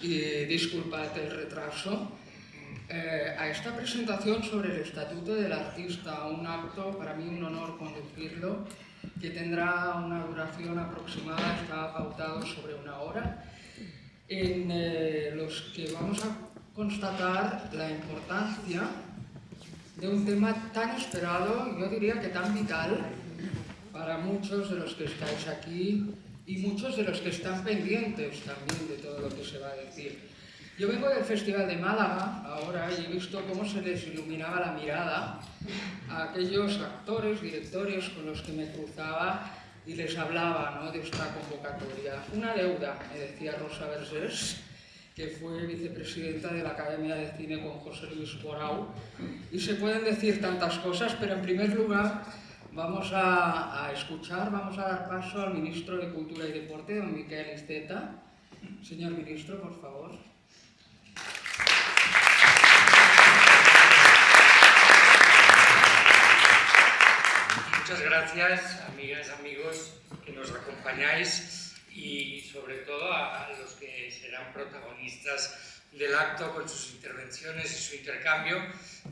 y disculpad el retraso, eh, a esta presentación sobre el Estatuto del Artista, un acto, para mí un honor conducirlo, que tendrá una duración aproximada, está pautado sobre una hora, en eh, los que vamos a constatar la importancia de un tema tan esperado, yo diría que tan vital, para muchos de los que estáis aquí y muchos de los que están pendientes también de todo lo que se va a decir. Yo vengo del Festival de Málaga ahora y he visto cómo se les iluminaba la mirada a aquellos actores, directores con los que me cruzaba y les hablaba ¿no? de esta convocatoria. Una deuda, me decía Rosa Versés, que fue vicepresidenta de la Academia de Cine con José Luis Borau. Y se pueden decir tantas cosas, pero en primer lugar Vamos a, escuchar, vamos a dar paso al ministro de Cultura y Deporte, don Miquel Esteta. Señor ministro, por favor. Muchas gracias, amigas, amigos, que nos acompañáis y sobre todo a los que serán protagonistas del acto con sus intervenciones y su intercambio.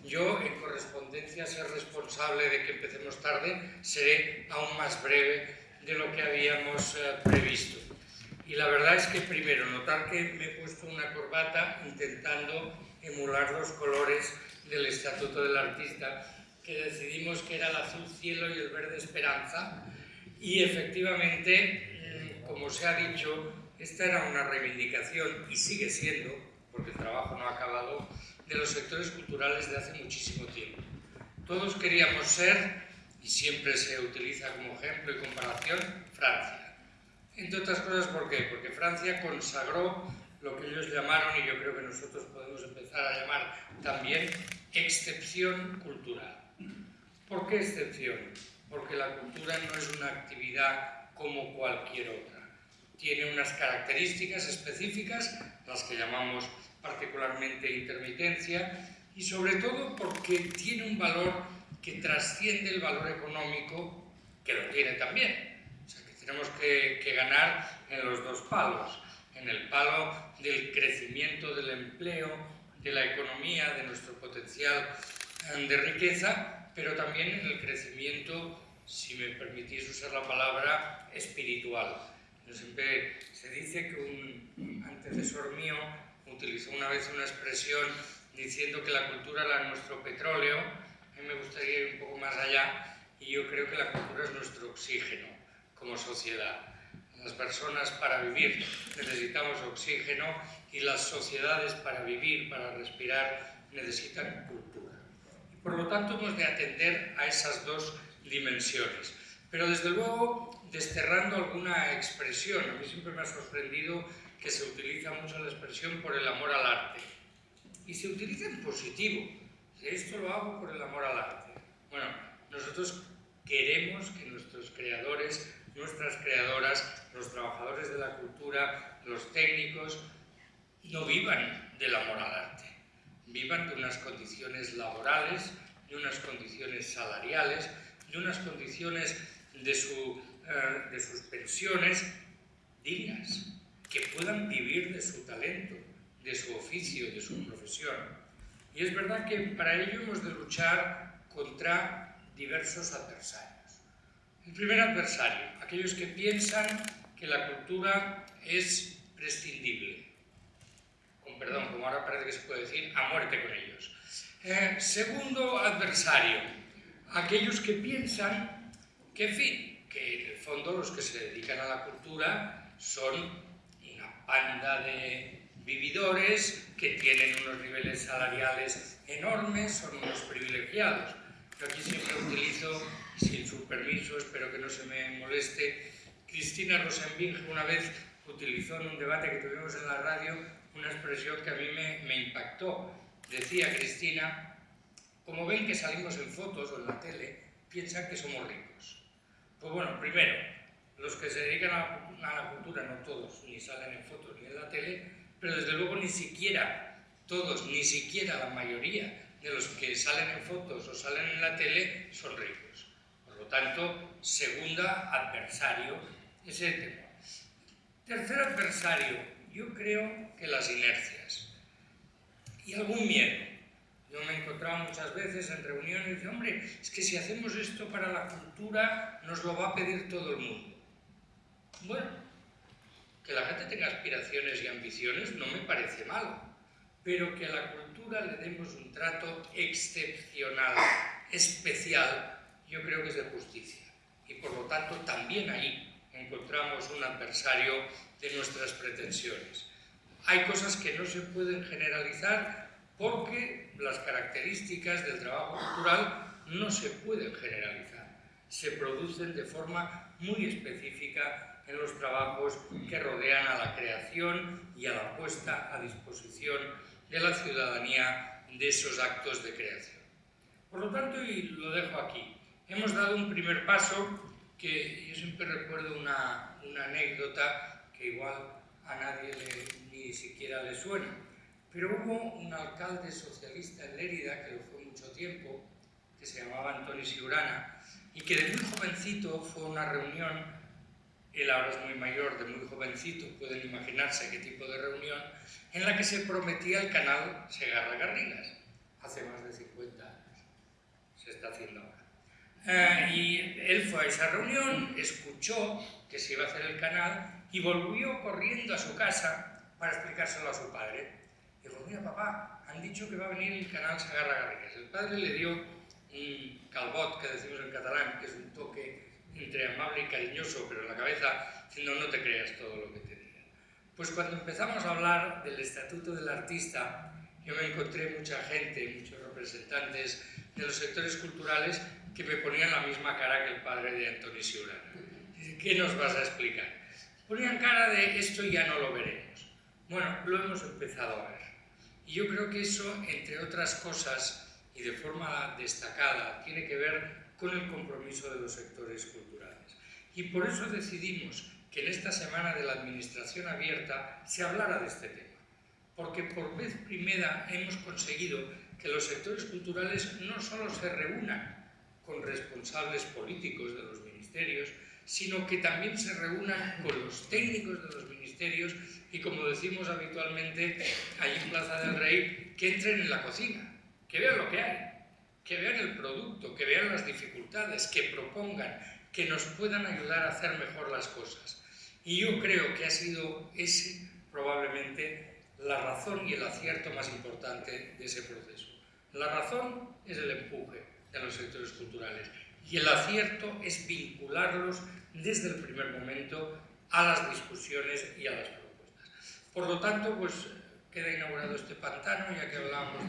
Yo, en correspondencia, ser responsable de que empecemos tarde, seré aún más breve de lo que habíamos eh, previsto. Y la verdad es que primero, notar que me he puesto una corbata intentando emular los colores del Estatuto del Artista, que decidimos que era el azul cielo y el verde esperanza, y efectivamente, mm, como se ha dicho, esta era una reivindicación, y sigue siendo, porque el trabajo no ha acabado, de los sectores culturales de hace muchísimo tiempo. Todos queríamos ser, y siempre se utiliza como ejemplo y comparación, Francia. Entre otras cosas, ¿por qué? Porque Francia consagró lo que ellos llamaron, y yo creo que nosotros podemos empezar a llamar también, excepción cultural. ¿Por qué excepción? Porque la cultura no es una actividad como cualquier otra. Tiene unas características específicas, las que llamamos particularmente intermitencia, y sobre todo porque tiene un valor que trasciende el valor económico, que lo tiene también. O sea, que tenemos que, que ganar en los dos palos, en el palo del crecimiento del empleo, de la economía, de nuestro potencial eh, de riqueza, pero también en el crecimiento, si me permitís usar la palabra, espiritual. Siempre se dice que un antecesor mío utilizó una vez una expresión diciendo que la cultura era nuestro petróleo, a mí me gustaría ir un poco más allá y yo creo que la cultura es nuestro oxígeno como sociedad. Las personas para vivir necesitamos oxígeno y las sociedades para vivir, para respirar, necesitan cultura. Por lo tanto hemos de atender a esas dos dimensiones. Pero desde luego, desterrando alguna expresión, a mí siempre me ha sorprendido que se utiliza mucho la expresión por el amor al arte. Y se utiliza en positivo. Esto lo hago por el amor al arte. Bueno, nosotros queremos que nuestros creadores, nuestras creadoras, los trabajadores de la cultura, los técnicos, no vivan del amor al arte. Vivan de unas condiciones laborales, de unas condiciones salariales, de unas condiciones de, su, eh, de sus pensiones dignas que puedan vivir de su talento, de su oficio, de su profesión. Y es verdad que para ello hemos de luchar contra diversos adversarios. El primer adversario, aquellos que piensan que la cultura es prescindible. Con perdón, como ahora parece que se puede decir, a muerte con ellos. Eh, segundo adversario, aquellos que piensan que, en fin, que en el fondo los que se dedican a la cultura son banda de vividores que tienen unos niveles salariales enormes, son unos privilegiados. Yo aquí siempre utilizo, sin su permiso, espero que no se me moleste, Cristina Rosenbinge una vez utilizó en un debate que tuvimos en la radio una expresión que a mí me, me impactó. Decía Cristina, como ven que salimos en fotos o en la tele, piensan que somos ricos. Pues bueno, primero, los que se dedican a, la cultura, no todos, ni salen en fotos ni en la tele, pero desde luego ni siquiera todos, ni siquiera la mayoría de los que salen en fotos o salen en la tele son ricos. Por lo tanto, segunda adversario, ese tema. Tercer adversario, Yo creo que las inercias y algún miedo. Yo me he encontrado muchas veces en reuniones y hombre, es que si hacemos esto para la cultura nos lo va a pedir todo el mundo. Bueno, que la gente tenga aspiraciones y ambiciones no me parece malo, pero que a la cultura le demos un trato excepcional, especial, yo creo que es de justicia. Y por lo tanto también ahí encontramos un adversario de nuestras pretensiones. Hay cosas que no se pueden generalizar porque las características del trabajo cultural no se pueden generalizar. Se producen de forma muy específica en los trabajos que rodean a la creación y a la puesta a disposición de la ciudadanía de esos actos de creación. Por lo tanto, y lo dejo aquí, hemos dado un primer paso que yo siempre recuerdo una, una anécdota que igual a nadie ni siquiera le suena, pero hubo un alcalde socialista en Lérida, que lo fue mucho tiempo, que se llamaba Antonio Siurana, y que de muy jovencito fue a una reunión, él ahora es muy mayor, de muy jovencito, pueden imaginarse qué tipo de reunión, en la que se prometía el canal Segarra-Garrigues, hace más de 50 años, se está haciendo ahora. Eh, y él fue a esa reunión, escuchó que se iba a hacer el canal y volvió corriendo a su casa para explicárselo a su padre. Dijo, mira papá, han dicho que va a venir el canal Sagarra Garrigues. El padre le dio un calbot, que decimos en catalán, que es un toque entre amable y cariñoso, pero en la cabeza, diciendo no te creas todo lo que te digan. Pues cuando empezamos a hablar del Estatuto del Artista, yo me encontré mucha gente, muchos representantes de los sectores culturales que me ponían la misma cara que el padre de Antonio Siurana. ¿Qué nos vas a explicar? Ponían cara de esto ya no lo veremos. Bueno, lo hemos empezado a ver. Y yo creo que eso, entre otras cosas, y de forma destacada, tiene que ver con el compromiso de los sectores culturales. Y por eso decidimos que en esta semana de la Administración Abierta se hablara de este tema. Porque por vez primera hemos conseguido que los sectores culturales no solo se reúnan con responsables políticos de los ministerios, sino que también se reúnan con los técnicos de los ministerios y, como decimos habitualmente allí en Plaza del Rey, que entren en la cocina, que vean lo que hay, que vean el producto, que vean las dificultades, que propongan, que nos puedan ayudar a hacer mejor las cosas. Y yo creo que ha sido ese probablemente la razón y el acierto más importante de ese proceso. La razón es el empuje de los sectores culturales y el acierto es vincularlos desde el primer momento a las discusiones y a las propuestas. Por lo tanto, pues queda inaugurado este pantano, ya que hablábamos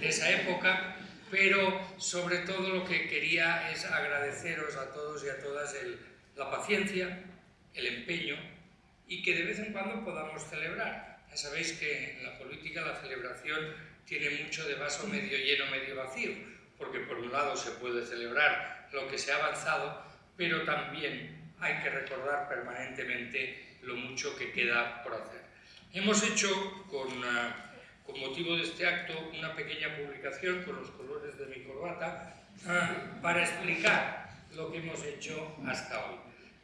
de, esa época, pero sobre todo lo que quería es agradeceros a todos y a todas la paciencia, el empeño y que de vez en cuando podamos celebrar. Ya sabéis que en la política la celebración tiene mucho de vaso medio lleno, medio vacío, porque por un lado se puede celebrar lo que se ha avanzado, pero también hay que recordar permanentemente lo mucho que queda por hacer. Hemos hecho, con, ah, con motivo de este acto, una pequeña publicación con los colores de mi corbata ah, para explicar lo que hemos hecho hasta hoy.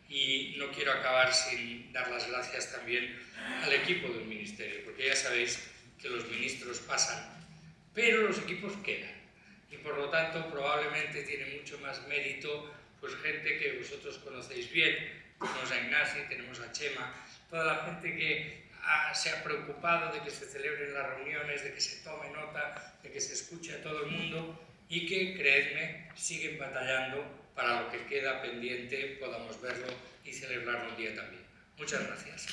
Y no quiero acabar sin dar las gracias también al equipo del Ministerio, porque ya sabéis que los ministros pasan, pero los equipos quedan y por lo tanto probablemente tiene mucho más mérito pues gente que vosotros conocéis bien, tenemos a Ignasi, tenemos a Chema, toda la gente que se ha preocupado de que se celebren las reuniones, de que se tome nota, de que se escuche a todo el mundo y que, creedme, siguen batallando para lo que queda pendiente podamos verlo y celebrarlo un día también. Muchas gracias.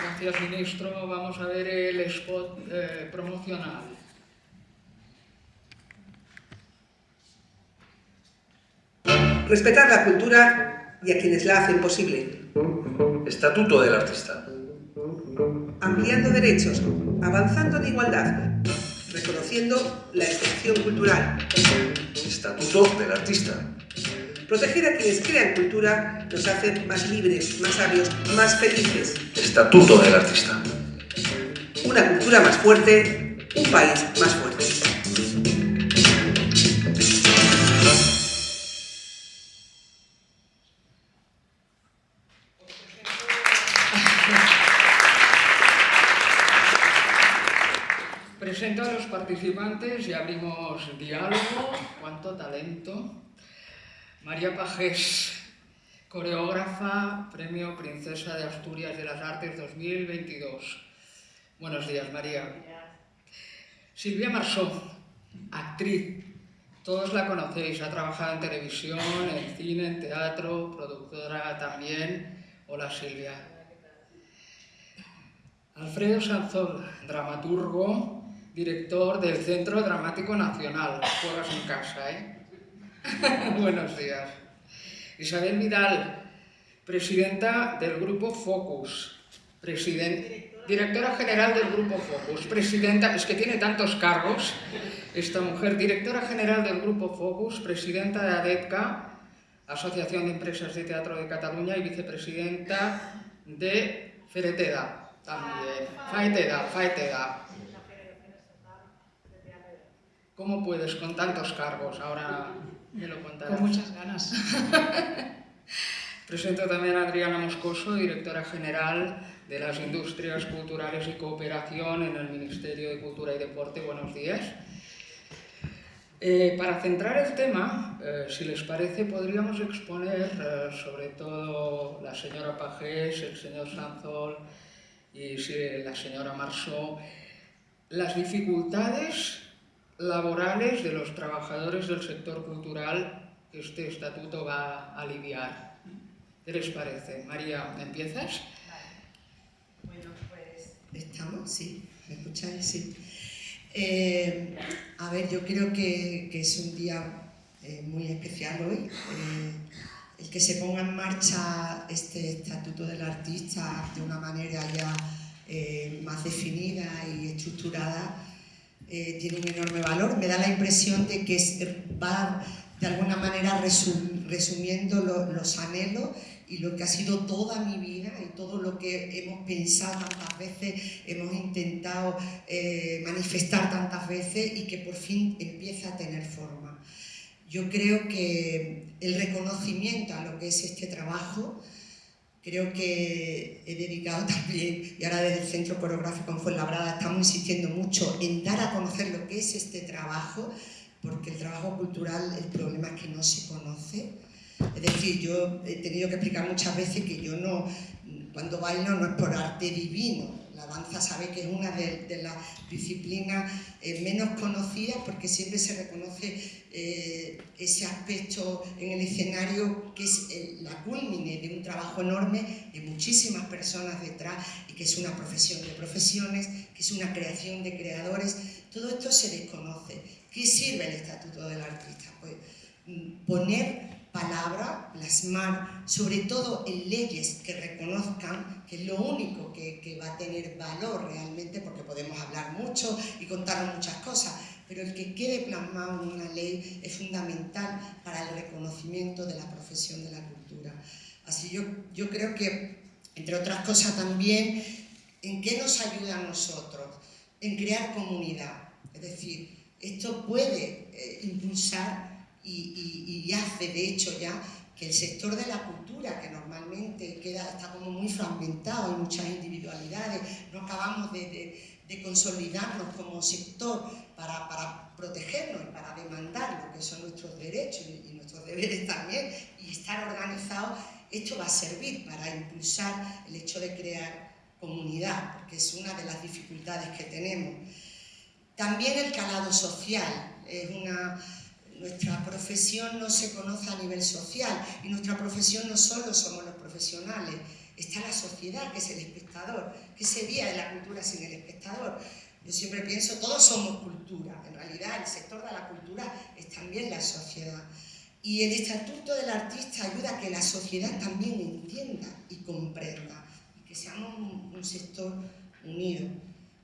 Gracias, ministro. Vamos a ver el spot eh, promocional. Respetar la cultura y a quienes la hacen posible. Estatuto del artista. Ampliando derechos, avanzando en igualdad, reconociendo la excepción cultural. Estatuto del artista. Proteger a quienes crean cultura nos hace más libres, más sabios, más felices. Estatuto del artista. Una cultura más fuerte, un país más fuerte. Participantes y abrimos diálogo. ¡Cuánto talento! María Pajés, coreógrafa, Premio Princesa de Asturias de las Artes 2022. Buenos días, María. Silvia Marsó, actriz. Todos la conocéis, ha trabajado en televisión, en cine, en teatro, productora también. Hola, Silvia. Alfredo Sanzol, dramaturgo, director del Centro Dramático Nacional. Juegas en casa, ¿eh? Buenos días. Isabel Vidal, presidenta del Grupo Focus. directora general del Grupo Focus. Presidenta, es que tiene tantos cargos esta mujer. Directora general del Grupo Focus, presidenta de ADETCA, Asociación de Empresas de Teatro de Cataluña, y vicepresidenta de Fereteda, también. Faeteda, Faeteda. ¿Cómo puedes con tantos cargos? Ahora me lo contarás. Con muchas ganas. Presento también a Adriana Moscoso, directora general de las Industrias Culturales y Cooperación en el Ministerio de Cultura y Deporte. Buenos días. Eh, para centrar el tema, eh, si les parece, podríamos exponer eh, sobre todo la señora Pajés, el señor Sanzol y la señora Marceau, las dificultades laborales de los trabajadores del sector cultural que este estatuto va a aliviar. ¿Qué les parece? María, ¿empiezas? Bueno, pues estamos, sí, ¿me escucháis? Sí. Eh, a ver, yo creo que, es un día eh, muy especial hoy. Eh, el que se ponga en marcha este estatuto del artista de una manera ya más definida y estructurada eh, tiene un enorme valor. Me da la impresión de que va de alguna manera resumiendo los anhelos y lo que ha sido toda mi vida y todo lo que hemos pensado tantas veces, hemos intentado eh, manifestar tantas veces y que por fin empieza a tener forma. Yo creo que el reconocimiento a lo que es este trabajo, Creo que he dedicado también, y ahora desde el Centro Coreográfico en Fuenlabrada estamos insistiendo mucho en dar a conocer lo que es este trabajo, porque el trabajo cultural, el problema es que no se conoce. Es decir, yo he tenido que explicar muchas veces que yo no, cuando bailo no es por arte divino, la danza sabe que es una de, las disciplinas eh, menos conocidas porque siempre se reconoce eh, ese aspecto en el escenario que es la culmine de un trabajo enorme de muchísimas personas detrás y que es una profesión de profesiones, que es una creación de creadores. Todo esto se desconoce. ¿Qué sirve el Estatuto del Artista? Pues mm, poner palabra, plasmar, sobre todo en leyes que reconozcan, que es lo único que, que, va a tener valor realmente, porque podemos hablar mucho y contar muchas cosas, pero el que quede plasmado en una ley es fundamental para el reconocimiento de la profesión de la cultura. Así yo, yo creo que, entre otras cosas también, ¿en qué nos ayuda a nosotros? En crear comunidad. Es decir, esto puede eh, impulsar y, hace de hecho ya que el sector de la cultura, que normalmente queda, está como muy fragmentado, hay muchas individualidades, no acabamos de, consolidarnos como sector para, para, protegernos y para demandar lo que son nuestros derechos y, nuestros deberes también, y estar organizados, esto va a servir para impulsar el hecho de crear comunidad, porque es una de las dificultades que tenemos. También el calado social, es una nuestra profesión no se conoce a nivel social y nuestra profesión no solo somos los profesionales, está la sociedad, que es el espectador. ¿Qué sería de la cultura sin el espectador? Yo siempre pienso, todos somos cultura. En realidad, el sector de la cultura es también la sociedad. Y el Estatuto del Artista ayuda a que la sociedad también entienda y comprenda, y que seamos un, sector unido.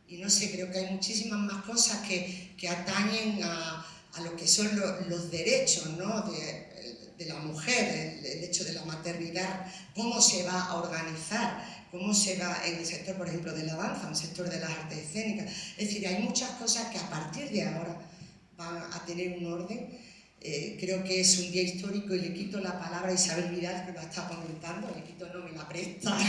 Y no sé, creo que hay muchísimas más cosas que, que atañen a, a lo que son los derechos ¿no? de, la mujer, el, hecho de la maternidad, cómo se va a organizar, cómo se va en el sector, por ejemplo, de la danza, en el sector de las artes escénicas. Es decir, hay muchas cosas que a partir de ahora van a tener un orden. Eh, creo que es un día histórico y le quito la palabra a Isabel Vidal, que lo está comentando, le quito no me la presta.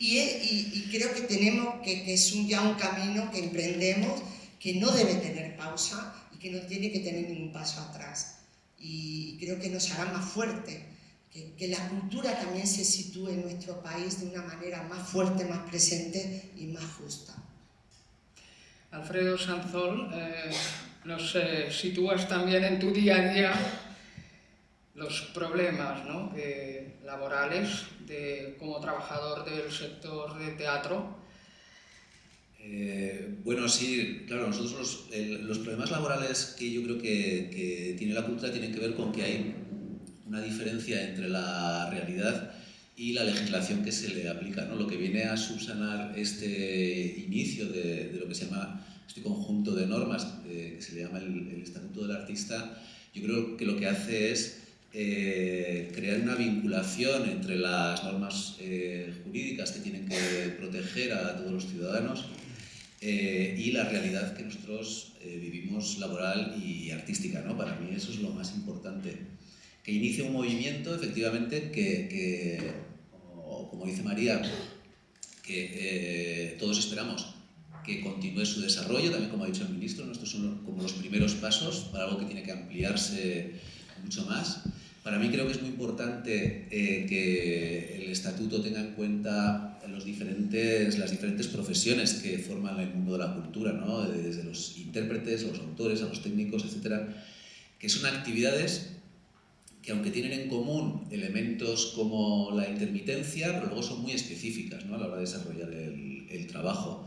Y, y, creo que tenemos, que, que es un, ya un camino que emprendemos, que no debe tener pausa y que no tiene que tener ningún paso atrás. Y creo que nos hará más fuerte, que, la cultura también se sitúe en nuestro país de una manera más fuerte, más presente y más justa. Alfredo Sanzol, eh, nos eh, sitúas también en tu día a día los problemas ¿no? laborales de, como trabajador del sector de teatro. Eh, bueno, sí, claro, nosotros los, problemas laborales que yo creo que, tiene la cultura tienen que ver con que hay una diferencia entre la realidad y la legislación que se le aplica. ¿no? Lo que viene a subsanar este inicio de, lo que se llama este conjunto de normas eh, que se le llama el, Estatuto del Artista, yo creo que lo que hace es eh, crear una vinculación entre las normas jurídicas que tienen que proteger a todos los ciudadanos eh, y la realidad que nosotros vivimos laboral y artística. ¿no? Para mí eso es lo más importante. Que inicie un movimiento, efectivamente, que, que como, como, dice María, que todos esperamos que continúe su desarrollo, también como ha dicho el ministro, estos son como los primeros pasos para algo que tiene que ampliarse mucho más. Para mí creo que es muy importante eh, que el estatuto tenga en cuenta los diferentes, las diferentes profesiones que forman el mundo de la cultura, ¿no? desde los intérpretes, los autores, a los técnicos, etcétera, que son actividades que aunque tienen en común elementos como la intermitencia, pero luego son muy específicas ¿no? a la hora de desarrollar el, el trabajo.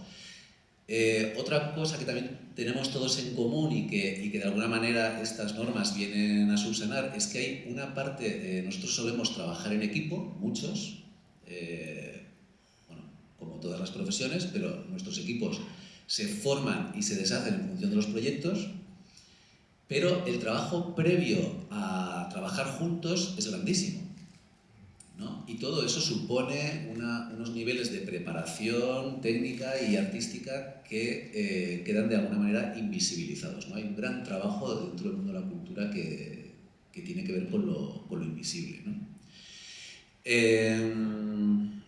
Eh, otra cosa que también tenemos todos en común y que, y que, de alguna manera estas normas vienen a subsanar es que hay una parte, eh, nosotros solemos trabajar en equipo, muchos, eh, todas las profesiones, pero nuestros equipos se forman y se deshacen en función de los proyectos, pero el trabajo previo a trabajar juntos es grandísimo. Y todo eso supone unos niveles de preparación técnica y artística que eh, quedan de alguna manera invisibilizados. ¿no? Hay un gran trabajo dentro del mundo de la cultura que, que tiene que ver con lo, con lo invisible. ¿no? Em,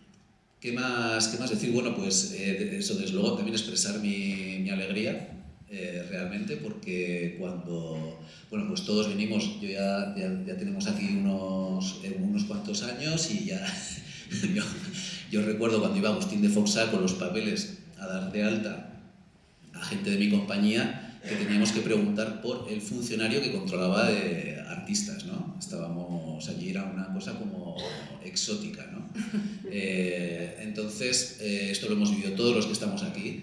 ¿qué, más, ¿Qué más decir? Bueno, pues eh, eso desde luego también expresar mi, mi alegría eh, realmente, porque cuando, bueno, pues todos venimos, yo ya, ya, tenemos aquí unos, eh, unos cuantos años y ya, yo, yo, recuerdo cuando iba Agustín de Foxa con los papeles a dar de alta a gente de mi compañía, que teníamos que preguntar por el funcionario que controlaba de artistas, ¿no? Estábamos allí, era una cosa como exótica, ¿no? Eh, entonces, esto lo hemos vivido todos los que estamos aquí,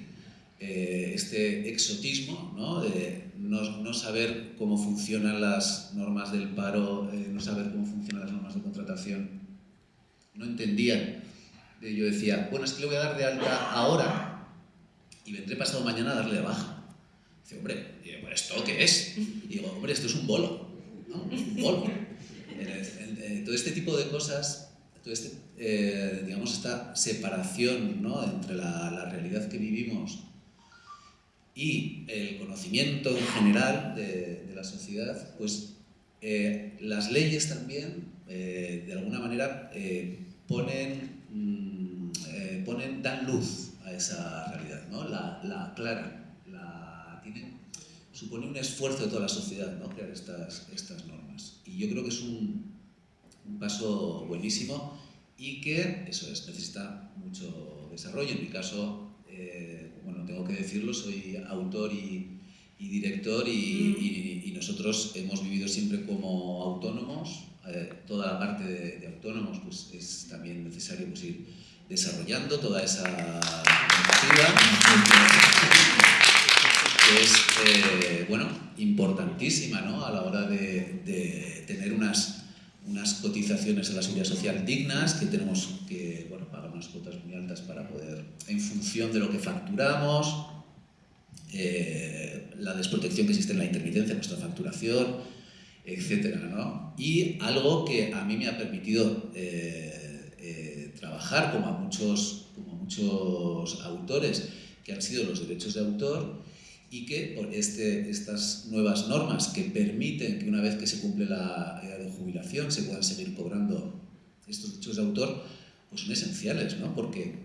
eh, este exotismo, ¿no? de no, saber cómo funcionan las normas del paro, eh, no saber cómo funcionan las normas de contratación. No entendían. Yo decía, bueno, es que le voy a dar de alta ahora y vendré pasado mañana a darle de baja. Dice, hombre, ¿esto qué es? Y digo, hombre, esto es un bolo, ¿no? Un bolo. todo este tipo de cosas este, eh, digamos, esta separación ¿no? entre la, la, realidad que vivimos y el conocimiento en general de, de la sociedad, pues eh, las leyes también, eh, de alguna manera, eh, ponen, mm, ponen, dan luz a esa realidad, ¿no? la, la aclaran, la supone un esfuerzo de toda la sociedad ¿no? crear estas, estas normas. Y yo creo que es un, un paso buenísimo y que, eso es, necesita mucho desarrollo. En mi caso, bueno, tengo que decirlo, soy autor y, director y, nosotros hemos vivido siempre como autónomos. Eh, toda la parte de, autónomos pues, es también necesario pues, ir desarrollando toda esa que es eh, bueno, importantísima ¿no? a la hora de, de tener unas, unas cotizaciones a la seguridad social dignas, que tenemos que bueno, pagar unas cuotas muy altas para poder, en función de lo que facturamos, eh, la desprotección que existe en la intermitencia en nuestra facturación, etc. ¿no? Y algo que a mí me ha permitido eh, eh, trabajar, como muchos, como a muchos autores, que han sido los derechos de autor, y que por este, estas nuevas normas que permiten que una vez que se cumple la edad de jubilación se puedan seguir cobrando estos derechos de autor, pues son esenciales, ¿no? Porque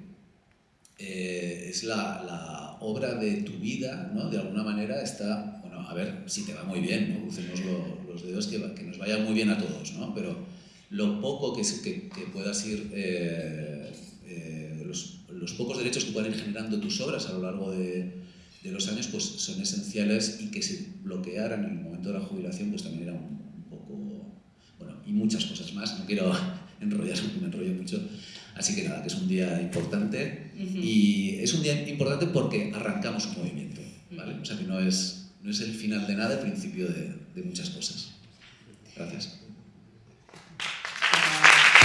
eh, es la, la, obra de tu vida, ¿no? De alguna manera está, bueno, a ver si te va muy bien, ¿no? Crucemos los dedos que, que, nos vaya muy bien a todos, ¿no? Pero lo poco que, que, que puedas ir, eh, eh, los, los, pocos derechos que puedan ir generando tus obras a lo largo de, de, los años, pues son esenciales y que se bloquearan en el momento de la jubilación, pues también era un, un poco, bueno, y muchas cosas más, no quiero enrollar, me enrollo mucho, Así que nada, que es un día importante uh -huh. y es un día importante porque arrancamos un movimiento, ¿vale? O sea que no es, no es el final de nada, el principio de, de muchas cosas. Gracias.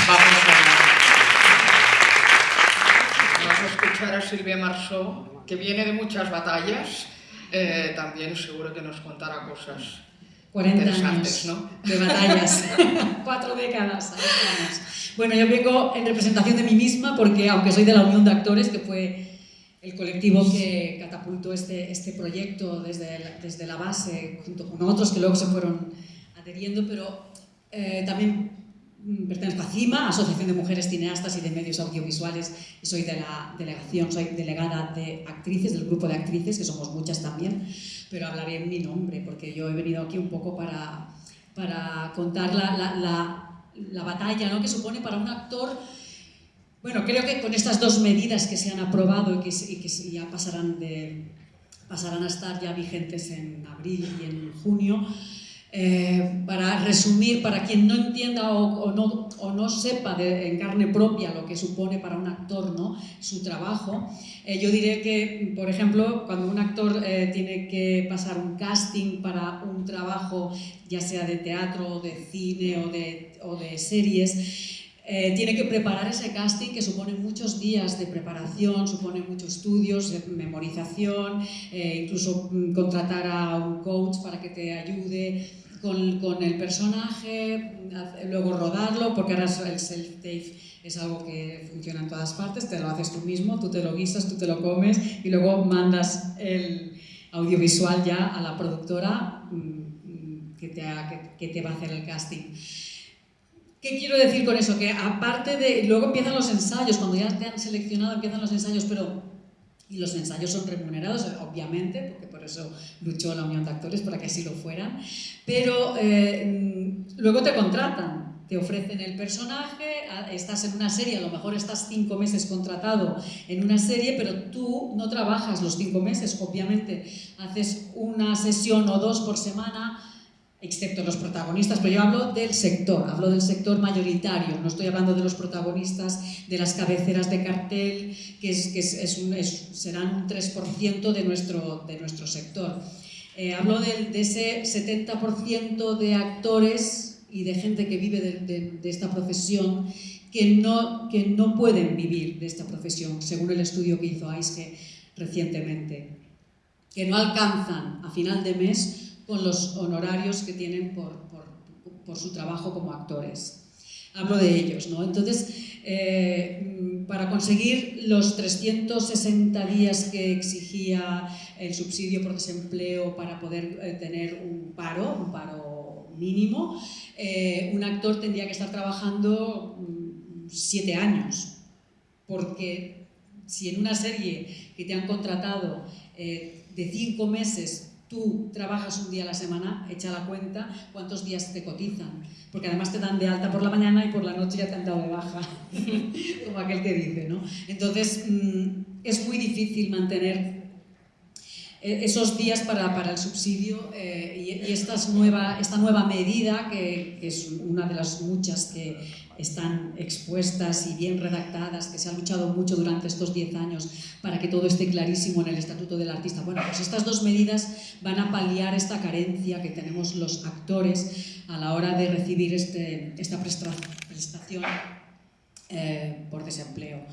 Vamos a, a Silvia Marsó, que viene de muchas batallas, eh, también seguro que nos contará cosas 40 años ¿no? de batallas, cuatro décadas. Bueno, yo vengo en representación de mí misma porque, aunque soy de la Unión de Actores, que fue el colectivo que catapultó este, este proyecto desde la, desde la base, junto con otros que luego se fueron adheriendo, pero eh, también pertenezco a CIMA, Asociación de Mujeres Cineastas y de Medios Audiovisuales, y soy de la delegación, soy delegada de actrices, del grupo de actrices, que somos muchas también, pero hablaré en mi nombre, porque yo he venido aquí un poco para, para contar la, la, la, la batalla ¿no? que supone para un actor bueno, creo que con estas dos medidas que se han aprobado y que, y que ya pasarán, de, pasarán a estar ya vigentes en abril y en junio, eh, para resumir, para quien no entienda o, o, no, sepa en carne propia lo que supone para un actor ¿no? su trabajo, eh, yo diré que, por ejemplo, cuando un actor eh, tiene que pasar un casting para un trabajo, ya sea de teatro, de cine o de, series, eh, tiene que preparar ese casting que supone muchos días de preparación, supone muchos estudios, de memorización, eh, incluso mm, contratar a un coach para que te ayude con, con, el personaje, luego rodarlo, porque ahora el self-tape es algo que funciona en todas partes, te lo haces tú mismo, tú te lo guisas, tú te lo comes y luego mandas el audiovisual ya a la productora mm, que te, ha, que, que te va a hacer el casting. ¿Qué quiero decir con eso? Que aparte de... Luego empiezan los ensayos, cuando ya te han seleccionado empiezan los ensayos, pero... Y los ensayos son remunerados, obviamente, porque por eso luchó la Unión de Actores, para que así lo fueran. Pero eh, luego te contratan, te ofrecen el personaje, estás en una serie, a lo mejor estás cinco meses contratado en una serie, pero tú no trabajas los cinco meses, obviamente. Haces una sesión o dos por semana, excepto los protagonistas, pero yo hablo del sector, hablo del sector mayoritario, no estoy hablando de los protagonistas de las cabeceras de cartel, que, es, que es, un, serán un 3% de nuestro, de nuestro sector. Eh, hablo de, ese 70% de actores y de gente que vive de esta profesión que no, que no pueden vivir de esta profesión, según el estudio que hizo AISGE recientemente, que no alcanzan a final de mes con los honorarios que tienen por, por, su trabajo como actores. Hablo de ellos, ¿no? Entonces, eh, para conseguir los 360 días que exigía el subsidio por desempleo para poder eh, tener un paro, un paro mínimo, eh, un actor tendría que estar trabajando mm, siete años, porque si en una serie que te han contratado de cinco meses tú trabajas un día a la semana, echa la cuenta cuántos días te cotizan, porque además te dan de alta por la mañana y por la noche ya te han dado de baja, como aquel que dice, ¿no? Entonces, mmm, es muy difícil mantener esos días para, para el subsidio eh, y, esta, nueva, esta nueva medida, que, es una de las muchas que están expuestas y bien redactadas, que se ha luchado mucho durante estos 10 años para que todo esté clarísimo en el Estatuto del Artista. Bueno, pues estas dos medidas van a paliar esta carencia que tenemos los actores a la hora de recibir este, esta prestación eh, por desempleo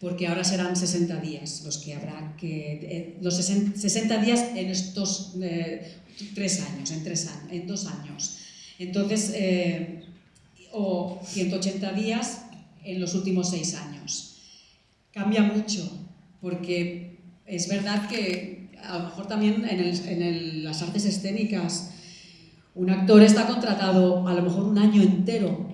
porque ahora serán 60 días los que habrá que... Eh, los 60 días en estos eh, tres años, en, tres en dos años. Entonces, eh, o 180 días en los últimos seis años. Cambia mucho, porque es verdad que a lo mejor también en, las artes escénicas un actor está contratado a lo mejor un año entero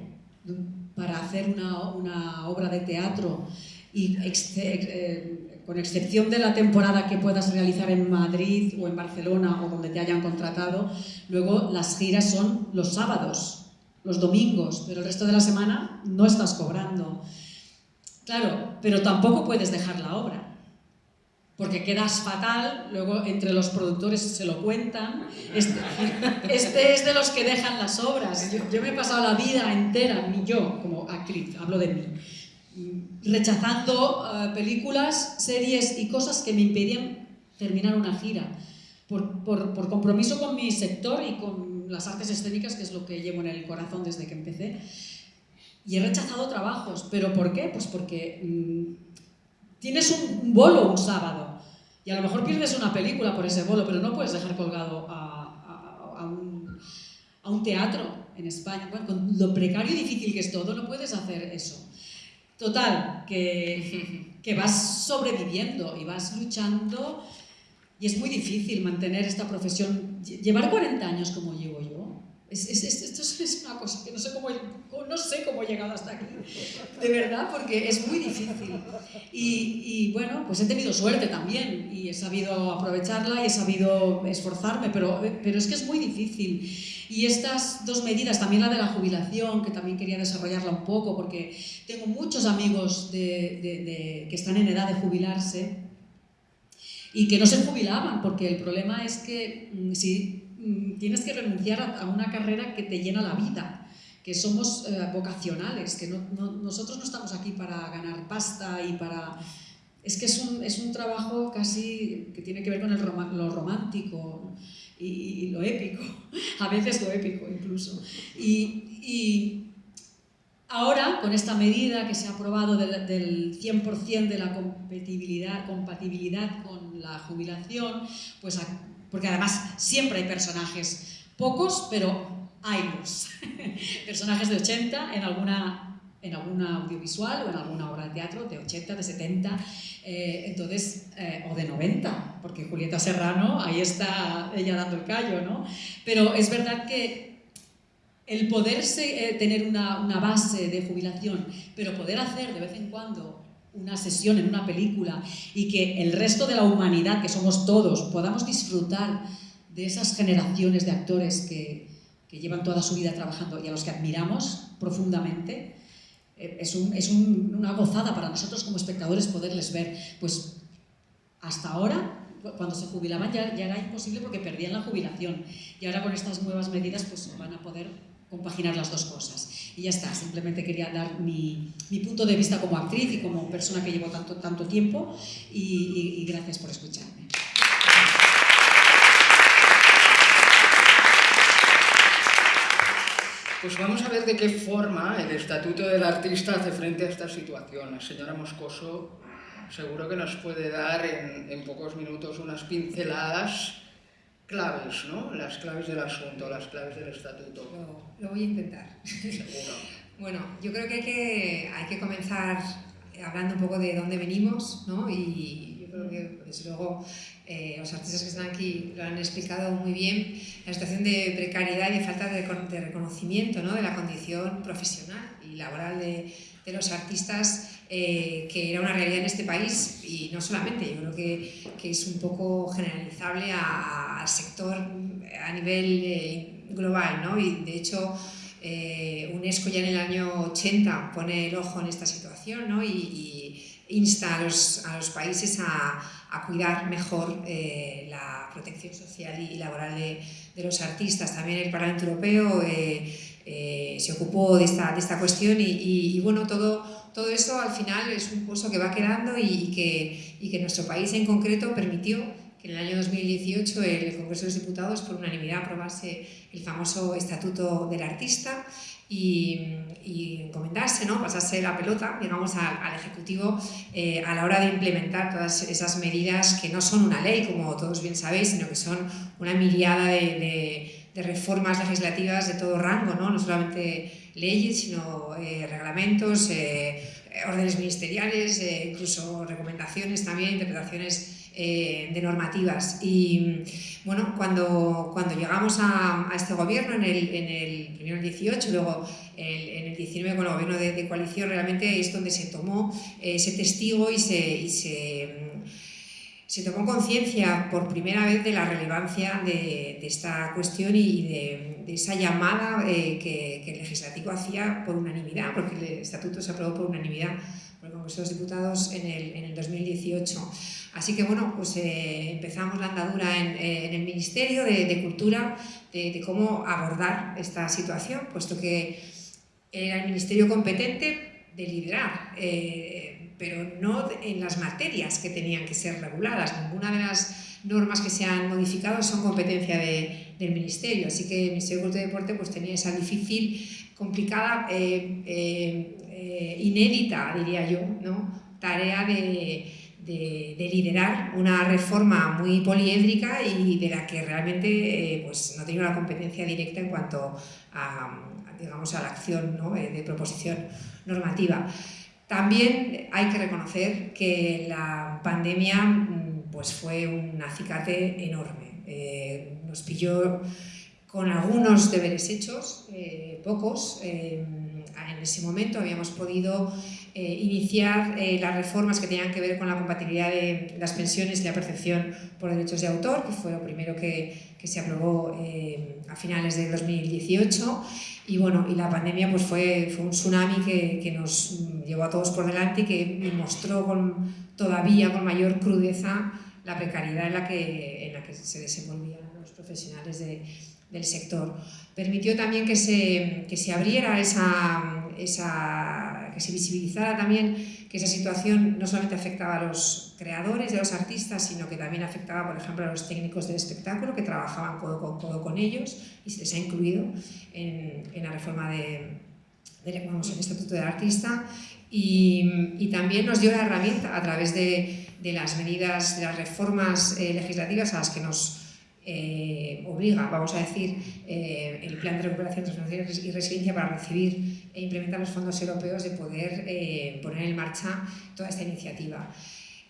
para hacer una, una obra de teatro y eh, con excepción de la temporada que puedas realizar en Madrid o en Barcelona o donde te hayan contratado, luego las giras son los sábados, los domingos, pero el resto de la semana no estás cobrando. Claro, pero tampoco puedes dejar la obra porque quedas fatal, luego entre los productores se lo cuentan. Este, este es de los que dejan las obras. Yo, me he pasado la vida entera, yo como actriz, hablo de mí, rechazando eh, películas, series y cosas que me impedían terminar una gira. Por, por, por, compromiso con mi sector y con las artes escénicas, que es lo que llevo en el corazón desde que empecé. Y he rechazado trabajos. ¿Pero por qué? Pues porque mm, tienes un bolo un sábado y a lo mejor pierdes una película por ese bolo, pero no puedes dejar colgado a, a, un, a un, teatro en España. Bueno, con lo precario y difícil que es todo, no puedes hacer eso. Total, que, que vas sobreviviendo y vas luchando y es muy difícil mantener esta profesión. Llevar 40 años como llevo yo, es, es, esto es una cosa que no sé, cómo, no sé cómo he llegado hasta aquí, de verdad, porque es muy difícil. Y, bueno, pues he tenido suerte también y he sabido aprovecharla y he sabido esforzarme, pero, pero es que es muy difícil. Y estas dos medidas, también la de la jubilación, que también quería desarrollarla un poco, porque tengo muchos amigos que están en edad de jubilarse y que no se jubilaban, porque el problema es que mm, si tienes que renunciar a, una carrera que te llena la vida, que somos eh, vocacionales, que nosotros no estamos aquí para ganar pasta y para... Es que es un, es un trabajo casi que tiene que ver con el lo romántico y, lo épico, a veces lo épico incluso. Y, y ahora, con esta medida que se ha aprobado del, del 100% de la compatibilidad, compatibilidad con la jubilación, pues porque además siempre hay personajes, pocos, pero hay los personajes de 80 en alguna, en alguna audiovisual o en alguna obra de teatro, de 80, de 70, eh, entonces, eh, o de 90, porque Julieta Serrano, ahí está ella dando el callo, ¿no? Pero es verdad que el poderse eh, tener una, una base de jubilación, pero poder hacer de vez en cuando una sesión en una película y que el resto de la humanidad, que somos todos, podamos disfrutar de esas generaciones de actores que, que llevan toda su vida trabajando y a los que admiramos profundamente, eh, es, un, es un, una gozada para nosotros como espectadores poderles ver. Pues hasta ahora, cuando se jubilaban ya, ya era imposible porque perdían la jubilación y ahora con estas nuevas medidas pues van a poder compaginar las dos cosas. Y ya está, simplemente quería dar mi, mi, punto de vista como actriz y como persona que llevo tanto, tanto tiempo y, y, y gracias por escucharme. Pues vamos a ver de qué forma el Estatuto del Artista hace frente a esta situación. La señora Moscoso seguro que nos puede dar en, en pocos minutos unas pinceladas claves, ¿no? Las claves del asunto, las claves del estatuto. Lo, voy a intentar. bueno, yo creo que hay, que hay que comenzar hablando un poco de dónde venimos, ¿no? Y yo creo que, desde luego, eh, los artistas que están aquí lo han explicado muy bien, la situación de precariedad y de falta de, de reconocimiento, ¿no? De la condición profesional y laboral de, de los artistas eh, que era una realidad en este país y no solamente, yo creo que, que es un poco generalizable al sector a nivel eh, global, ¿no? Y de hecho eh, UNESCO ya en el año 80 pone el ojo en esta situación ¿no? y, insta a los, a los países a, a, cuidar mejor la protección social y laboral de, de, los artistas. También el Parlamento Europeo se ocupó de esta, de esta cuestión y, y, y bueno, todo todo eso al final es un pozo que va quedando y, que, y que nuestro país en concreto permitió que en el año 2018 el Congreso de los Diputados por unanimidad aprobase el famoso Estatuto del Artista y, y encomendarse, ¿no? pasarse la pelota digamos, al, Ejecutivo eh, a la hora de implementar todas esas medidas que no son una ley, como todos bien sabéis, sino que son una miriada de, de, reformas legislativas de todo rango, no, no solamente leyes, sino eh, reglamentos, eh, órdenes ministeriales, eh, incluso recomendaciones también, interpretaciones de normativas. Y bueno, cuando, cuando llegamos a, este gobierno en el, en el primero el 18, luego en el 19 con el gobierno de, coalición, realmente es donde se tomó ese testigo y se, se, se tomó conciencia por primera vez de la relevancia de, esta cuestión y de, esa llamada que, que el legislativo hacía por unanimidad, porque el estatuto se aprobó por unanimidad por el Congreso de los Diputados en el, en el 2018. Así que bueno, pues eh, empezamos la andadura en, en el Ministerio de, de Cultura de, cómo abordar esta situación, puesto que era el ministerio competente de liderar, eh, pero no en las materias que tenían que ser reguladas. Ninguna de las normas que se han modificado son competencia de, del ministerio, así que el Ministerio de Cultura y Deporte pues, tenía esa difícil, complicada, eh, eh, inédita, diría yo, ¿no? tarea de de, de, liderar una reforma muy poliédrica y de la que realmente eh, pues, no tenía una competencia directa en cuanto a, digamos, a la acción ¿no? Eh, de proposición normativa. También hay que reconocer que la pandemia mm, pues, fue un acicate enorme. Eh, nos pilló con algunos deberes hechos, eh, pocos. Eh, en ese momento habíamos podido iniciar las reformas que tenían que ver con la compatibilidad de las pensiones y la percepción por derechos de autor, que fue lo primero que, que se aprobó eh, a finales de 2018. Y bueno, y la pandemia pues fue, fue un tsunami que, que, nos llevó a todos por delante y que mostró con, todavía con mayor crudeza la precariedad en la que, en la que se desenvolvían los profesionales de, del sector. Permitió también que se, que se abriera esa, esa, que se visibilizara también esa situación no solamente afectaba a los creadores y a los artistas, sino que también afectaba, por ejemplo, a los técnicos del espectáculo que trabajaban codo con codo con ellos y se les ha incluido en, la reforma de, de vamos, el Estatuto del Artista. Y, también nos dio la herramienta a través de, de las medidas, de las reformas eh, legislativas a las que nos eh, obliga, vamos a decir, eh, el plan de recuperación, transformación y resiliencia para recibir e implementar los fondos europeos de poder eh, poner en marcha toda esta iniciativa.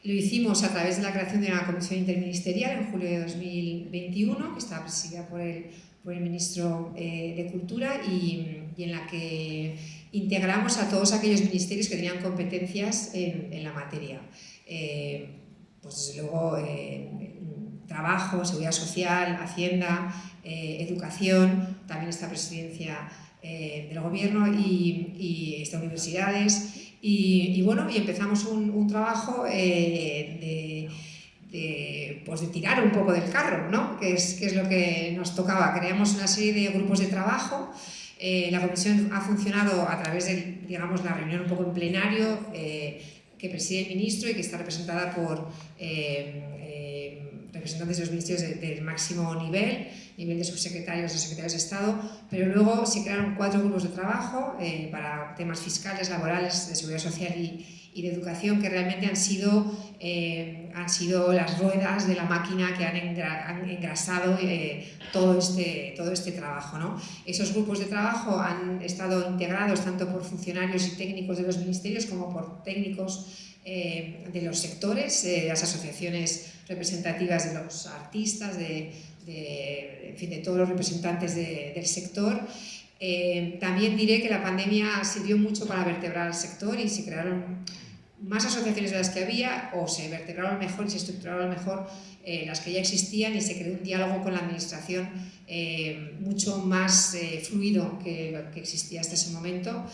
Lo hicimos a través de la creación de una comisión interministerial en julio de 2021, que está presidida por el, por el ministro de Cultura y, en la que integramos a todos aquellos ministerios que tenían competencias en, la materia. Pues desde luego trabajo, seguridad social, hacienda, eh, educación, también esta presidencia eh, del gobierno y, y estas universidades. Y, y, bueno, y empezamos un, un trabajo eh, de, de, pues de, tirar un poco del carro, ¿no? que, es, que es lo que nos tocaba. Creamos una serie de grupos de trabajo. Eh, la comisión ha funcionado a través de digamos, la reunión un poco en plenario que preside el ministro y que está representada por representantes de los ministerios de, del máximo nivel, nivel de subsecretarios o secretarios de Estado, pero luego se crearon cuatro grupos de trabajo eh, para temas fiscales, laborales, de seguridad social y, de educación que realmente han sido, eh, han sido las ruedas de la máquina que han, engra, han engrasado eh, todo, este, todo este trabajo. ¿no? Esos grupos de trabajo han estado integrados tanto por funcionarios y técnicos de los ministerios como por técnicos de los sectores, las asociaciones representativas de los artistas, de, en fin, de todos los representantes de, del sector. Eh, también diré que la pandemia sirvió mucho para vertebrar el sector y se crearon más asociaciones de las que había o se vertebraron mejor y se estructuraron mejor eh, las que ya existían y se creó un diálogo con la administración eh, mucho más fluido que existía hasta ese momento.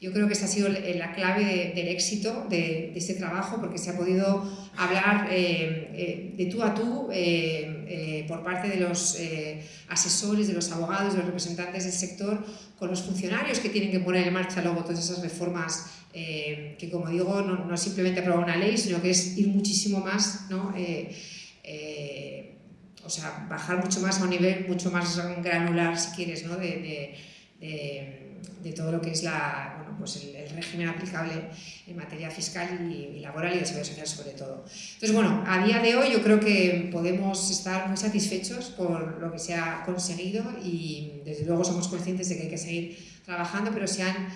Yo creo que esta ha sido la clave de, del éxito de, de, este trabajo porque se ha podido hablar eh, eh, de tú a tú eh, eh por parte de los eh, asesores, de los abogados, de los representantes del sector, con los funcionarios que tienen que poner en marcha luego todas esas reformas eh, que, como digo, no, es simplemente aprobar una ley, sino que es ir muchísimo más, ¿no? o sea, bajar mucho más a un nivel mucho más granular, si quieres, ¿no? de, de, de todo lo que es la, pues el, el, régimen aplicable en materia fiscal y, y, laboral y de seguridad social sobre todo. Entonces, bueno, a día de hoy yo creo que podemos estar muy satisfechos por lo que se ha conseguido y desde luego somos conscientes de que hay que seguir trabajando, pero se han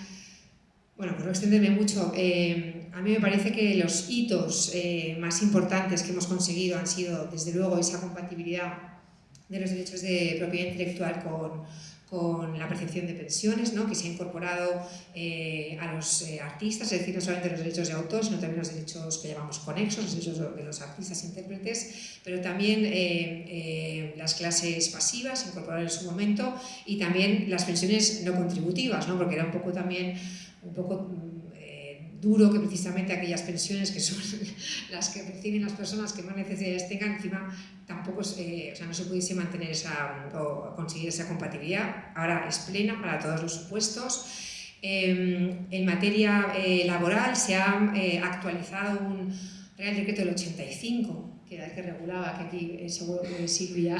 Bueno, por no extenderme mucho, eh, a mí me parece que los hitos eh, más importantes que hemos conseguido han sido, desde luego, esa compatibilidad de los derechos de propiedad intelectual con, con la percepción de pensiones, ¿no? que se ha incorporado eh, a los eh, artistas, es decir, no solamente los derechos de autor, sino también los derechos que llamamos conexos, los derechos de los artistas e intérpretes, pero también eh, las clases pasivas se incorporaron en su momento y también las pensiones no contributivas, ¿no? porque era un poco también un poco duro que precisamente aquellas pensiones que son las que perciben las personas que más necesidades tengan, encima tampoco eh, o sea, no se pudiese mantener esa, o conseguir esa compatibilidad. Ahora es plena para todos los supuestos. Em, en materia eh, laboral se ha eh, actualizado un Real Decreto del 85, que era el que regulaba, que aquí seguro que Silvia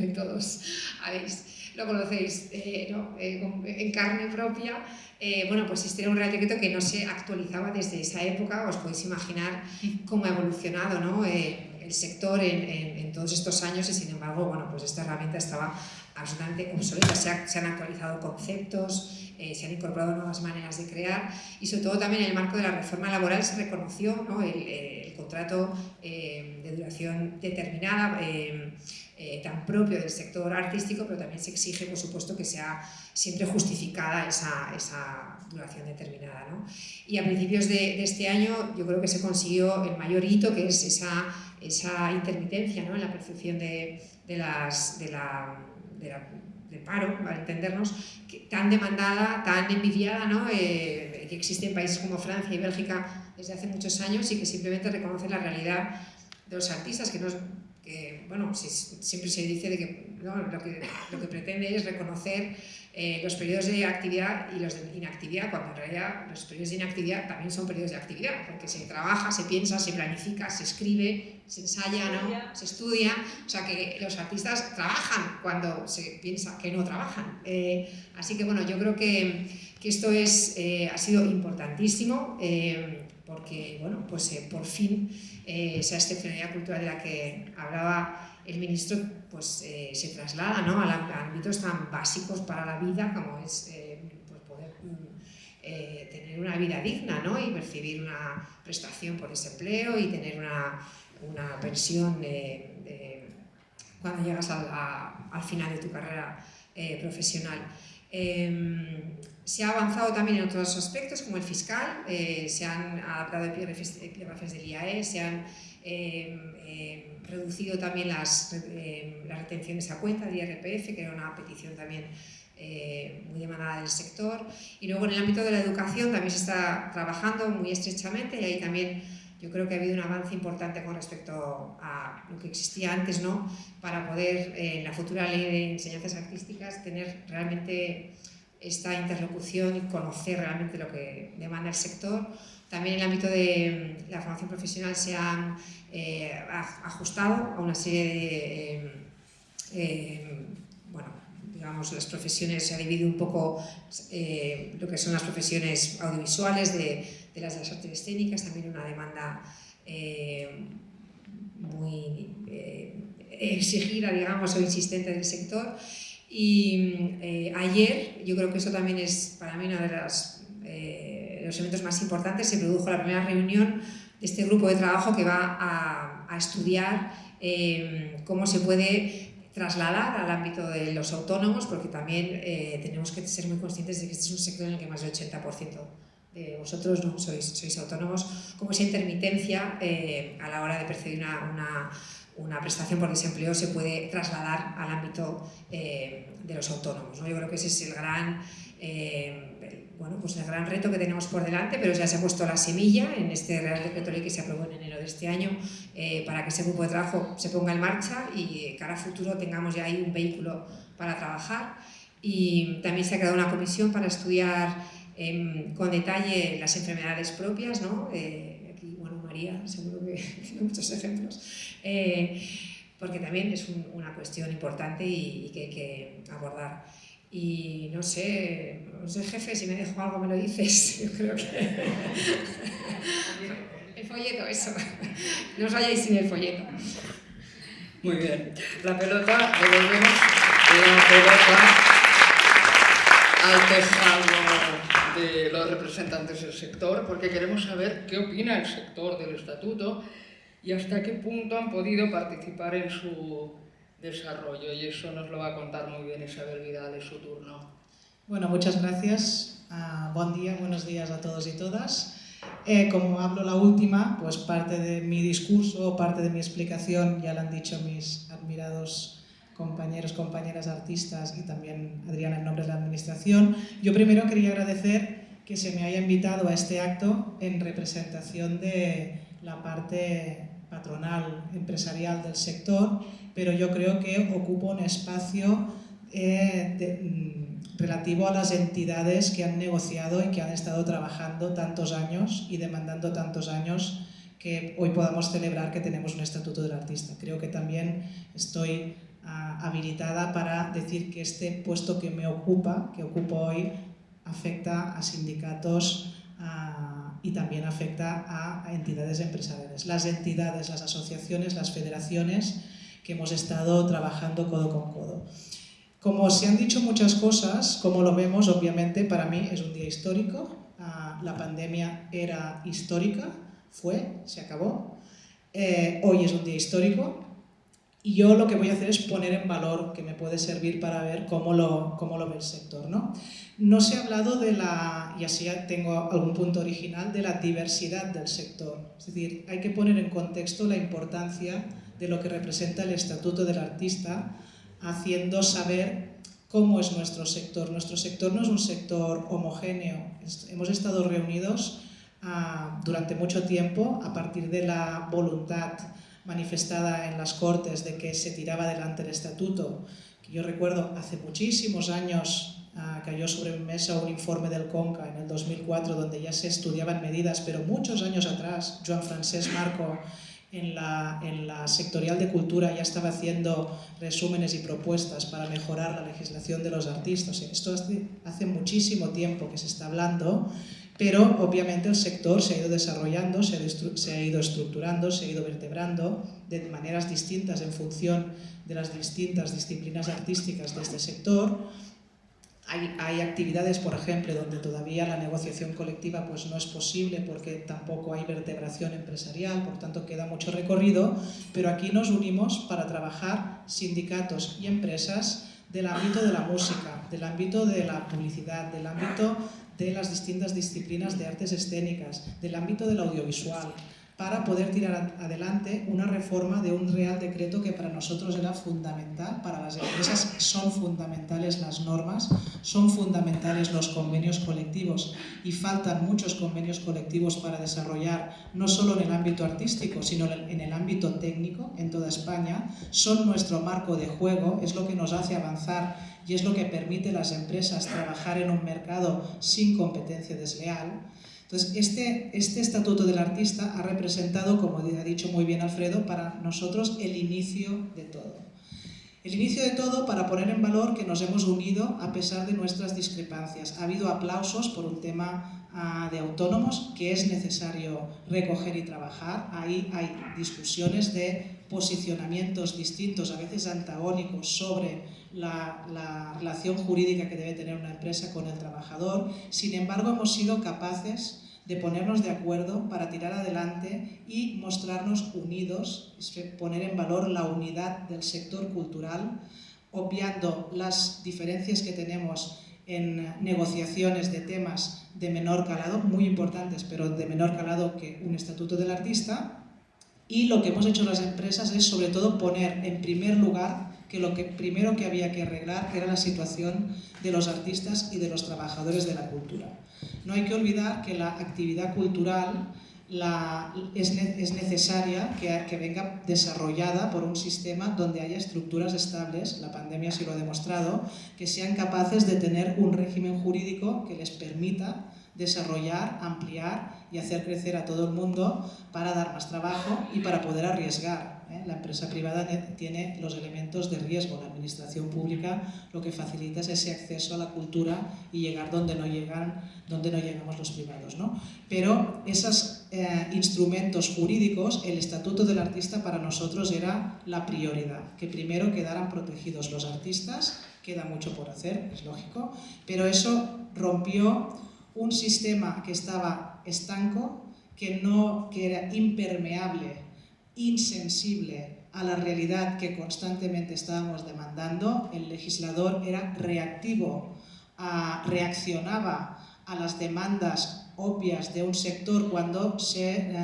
y todos habéis, lo conocéis ¿no? en carne propia, eh, bueno, pues este era un Real Decreto que no se actualizaba desde esa época, os podéis imaginar cómo ha evolucionado ¿no? eh, el sector en, en, todos estos años y sin embargo, bueno, pues esta herramienta estaba absolutamente obsoleta, se, se han actualizado conceptos, eh, se han incorporado nuevas maneras de crear y sobre todo también en el marco de la reforma laboral se reconoció ¿no? el, el, contrato de duración determinada eh, tan propio del sector artístico, pero también se exige, por supuesto, que sea siempre justificada esa, esa duración determinada. ¿no? Y a principios de, de, este año yo creo que se consiguió el mayor hito, que es esa, esa intermitencia ¿no? en la percepción de, de las, de la, la de paro, para entendernos, que, tan demandada, tan envidiada, ¿no? Eh, que existe en países como Francia y Bélgica desde hace muchos años y que simplemente reconoce la realidad de los artistas, que no, que, bueno, siempre se dice de que, ¿no? lo que lo que pretende es reconocer eh, los periodos de actividad y los de inactividad, cuando en realidad los periodos de inactividad también son periodos de actividad, porque se trabaja, se piensa, se planifica, se escribe, se ensaya, ¿no? se estudia, o sea que los artistas trabajan cuando se piensa que no trabajan. Eh, así que bueno, yo creo que, que esto es, eh, ha sido importantísimo, eh, porque bueno, pues eh, por fin eh, esa excepcionalidad cultural de la que hablaba el ministro pues, eh, se traslada ¿no? a, ámbitos tan básicos para la vida como es eh, pues poder mm, eh, tener una vida digna ¿no? y percibir una prestación por desempleo y tener una, una pensión de, cuando llegas a, al final de tu carrera eh, profesional. Eh, se ha avanzado también en otros aspectos, como el fiscal, eh, se han adaptado epígrafes del IAE, se han eh, eh, reducido también las, eh, las, retenciones a cuenta del IRPF, que era una petición también eh, muy demandada del sector. Y luego en el ámbito de la educación también se está trabajando muy estrechamente y ahí también yo creo que ha habido un avance importante con respecto a lo que existía antes, ¿no? para poder en la futura ley de enseñanzas artísticas tener realmente esta interlocución y conocer realmente lo que demanda el sector. También en el ámbito de la formación profesional se han eh, ajustado a una serie de, eh, eh, bueno, digamos, las profesiones, se ha dividido un poco eh, lo que son las profesiones audiovisuales de, de, las de las artes escénicas, también una demanda eh, muy exigida, digamos, o insistente del sector. Y eh, ayer, yo creo que eso también es para mí uno de las, eh, los eventos más importantes, se produjo la primera reunión de este grupo de trabajo que va a, a estudiar eh, cómo se puede trasladar al ámbito de los autónomos, porque también eh, tenemos que ser muy conscientes de que este es un sector en el que más del 80% de vosotros no sois, sois autónomos, como esa intermitencia a la hora de percibir una una prestación por desempleo se puede trasladar al ámbito eh, de los autónomos. ¿no? Yo creo que ese es el gran, eh, bueno, pues el gran reto que tenemos por delante, pero ya se ha puesto la semilla en este Real Decreto Ley que se aprobó en enero de este año eh, para que ese grupo de trabajo se ponga en marcha y cara a futuro tengamos ya ahí un vehículo para trabajar. Y también se ha creado una comisión para estudiar em, con detalle las enfermedades propias, ¿no? aquí, bueno, María, seguro que tiene muchos ejemplos eh, porque también es un, una cuestión importante y, y, que hay que abordar. Y no sé, no sé, jefe, si me dejo algo me lo dices. Yo creo que. el folleto, eso. No os vayáis sin el folleto. Muy bien. La pelota, devolvemos la pelota al tejado de los representantes del sector, porque queremos saber qué opina el sector del estatuto y hasta qué punto han podido participar en su desarrollo. Y eso nos lo va a contar muy bien Isabel Vidal en su turno. Bueno, muchas gracias. Uh, buen día, buenos días a todos y todas. Eh, como hablo la última, pues parte de mi discurso, parte de mi explicación ya lo han dicho mis admirados compañeros, compañeras artistas y también Adriana en nombre de la Administración. Yo primero quería agradecer que se me haya invitado a este acto en representación de la parte patronal, empresarial del sector, pero yo creo que ocupo un espacio eh, de, mm, relativo a las entidades que han negociado y que han estado trabajando tantos años y demandando tantos años que hoy podamos celebrar que tenemos un estatuto del artista. Creo que también estoy habilitada para decir que este puesto que me ocupa, que ocupo hoy, afecta a sindicatos y también afecta a, entidades empresariales. Las entidades, las asociaciones, las federaciones que hemos estado trabajando codo con codo. Como se han dicho muchas cosas, como lo vemos, obviamente para mí es un día histórico. la pandemia era histórica, fue, se acabó. Eh, hoy es un día histórico, y yo lo que voy a hacer es poner en valor, que me puede servir para ver cómo lo, cómo lo ve el sector. ¿no? no se ha hablado de la, y así tengo algún punto original, de la diversidad del sector. Es decir, hay que poner en contexto la importancia de lo que representa el Estatuto del Artista, haciendo saber cómo es nuestro sector. Nuestro sector no es un sector homogéneo. Hemos estado reunidos ah, durante mucho tiempo a partir de la voluntad manifestada en las Cortes de que se tiraba adelante el estatuto, que yo recuerdo hace muchísimos años uh, cayó sobre mi mesa un informe del CONCA en el 2004 donde ya se estudiaban medidas, pero muchos años atrás Joan Francesc Marco en la, en la sectorial de cultura ya estaba haciendo resúmenes y propuestas para mejorar la legislación de los artistas. Esto hace muchísimo tiempo que se está hablando pero obviamente el sector se ha ido desarrollando, se ha, ido estructurando, se ha ido vertebrando de maneras distintas en función de las distintas disciplinas artísticas de este sector. Hay, hay, actividades, por ejemplo, donde todavía la negociación colectiva pues, no es posible porque tampoco hay vertebración empresarial, por tanto queda mucho recorrido, pero aquí nos unimos para trabajar sindicatos y empresas del ámbito de la música, del ámbito de la publicidad, del ámbito de las distintas disciplinas de artes escénicas, del ámbito del audiovisual, para poder tirar adelante una reforma de un real decreto que para nosotros era fundamental, para las empresas son fundamentales las normas, son fundamentales los convenios colectivos y faltan muchos convenios colectivos para desarrollar no solo en el ámbito artístico, sino en el ámbito técnico en toda España, son nuestro marco de juego, es lo que nos hace avanzar y es lo que permite a las empresas trabajar en un mercado sin competencia desleal. Entonces, este, este Estatuto del Artista ha representado, como ha dicho muy bien Alfredo, para nosotros el inicio de todo. El inicio de todo para poner en valor que nos hemos unido a pesar de nuestras discrepancias. Ha habido aplausos por un tema ah, de autónomos que es necesario recoger y trabajar. Ahí hay discusiones de posicionamientos distintos, a veces antagónicos, sobre la, relación jurídica que debe tener una empresa con el trabajador. Sin embargo, hemos sido capaces de ponernos de acuerdo para tirar adelante y mostrarnos unidos, poner en valor la unidad del sector cultural, obviando las diferencias que tenemos en negociaciones de temas de menor calado, muy importantes, pero de menor calado que un estatuto del artista. Y lo que hemos hecho las empresas es sobre todo poner en primer lugar que lo que primero que había que arreglar era la situación de los artistas y de los trabajadores de la cultura. No hay que olvidar que la actividad cultural es, necesaria que, que, venga desarrollada por un sistema donde haya estructuras estables, la pandemia sí lo ha demostrado, que sean capaces de tener un régimen jurídico que les permita desarrollar, ampliar y hacer crecer a todo el mundo para dar más trabajo y para poder arriesgar. La empresa privada tiene los elementos de riesgo, la administración pública lo que facilita es ese acceso a la cultura y llegar donde no, llegan, donde no llegamos los privados. ¿no? Pero esos eh, instrumentos jurídicos, el Estatuto del Artista para nosotros era la prioridad, que primero quedaran protegidos los artistas, queda mucho por hacer, es lógico, pero eso rompió un sistema que estaba estanco, que, no, que era impermeable, insensible a la realidad que constantemente estábamos demandando, el legislador era reactivo, reaccionaba a las demandas obvias de un sector cuando se,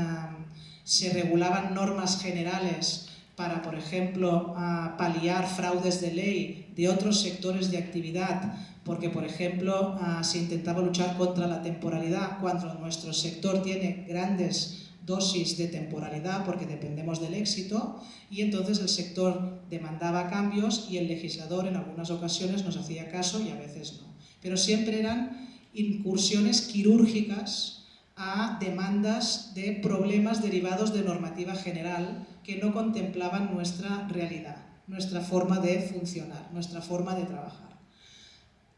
se regulaban normas generales para, por ejemplo, paliar fraudes de ley de otros sectores de actividad, porque, por ejemplo, se intentaba luchar contra la temporalidad cuando nuestro sector tiene grandes dosis de temporalidad porque dependemos del éxito y entonces el sector demandaba cambios y el legislador en algunas ocasiones nos hacía caso y a veces no. Pero siempre eran incursiones quirúrgicas a demandas de problemas derivados de normativa general que no contemplaban nuestra realidad, nuestra forma de funcionar, nuestra forma de trabajar.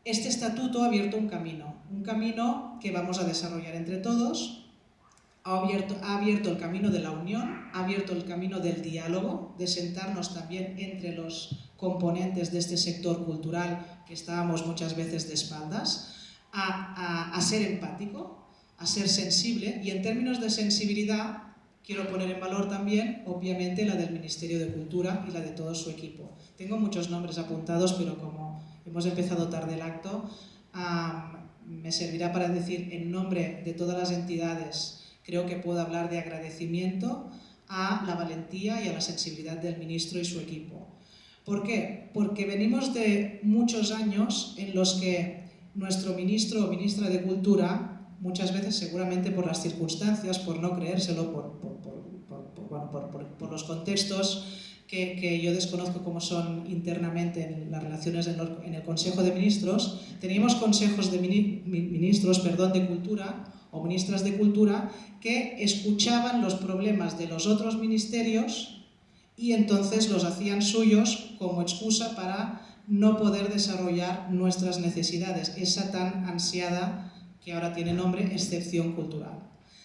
Este estatuto ha abierto un camino, un camino que vamos a desarrollar entre todos, ha abierto, ha abierto el camino de la unión, ha abierto el camino del diálogo, de sentarnos también entre los componentes de este sector cultural que estábamos muchas veces de espaldas, a, a, ser empático, a ser sensible y en términos de sensibilidad quiero poner en valor también, obviamente, la del Ministerio de Cultura y la de todo su equipo. Tengo muchos nombres apuntados, pero como hemos empezado tarde el acto, me servirá para decir en nombre de todas las entidades Creo que puedo hablar de agradecimiento a la valentía y a la sensibilidad del ministro y su equipo. ¿Por qué? Porque venimos de muchos años en los que nuestro ministro o ministra de Cultura, muchas veces seguramente por las circunstancias, por no creérselo, por, por, los contextos que, que, yo desconozco cómo son internamente en las relaciones en, en el Consejo de Ministros, teníamos consejos de ministros perdón, de Cultura o ministras de Cultura que escuchaban los problemas de los otros ministerios y entonces los hacían suyos como excusa para no poder desarrollar nuestras necesidades, esa tan ansiada que ahora tiene nombre excepción cultural.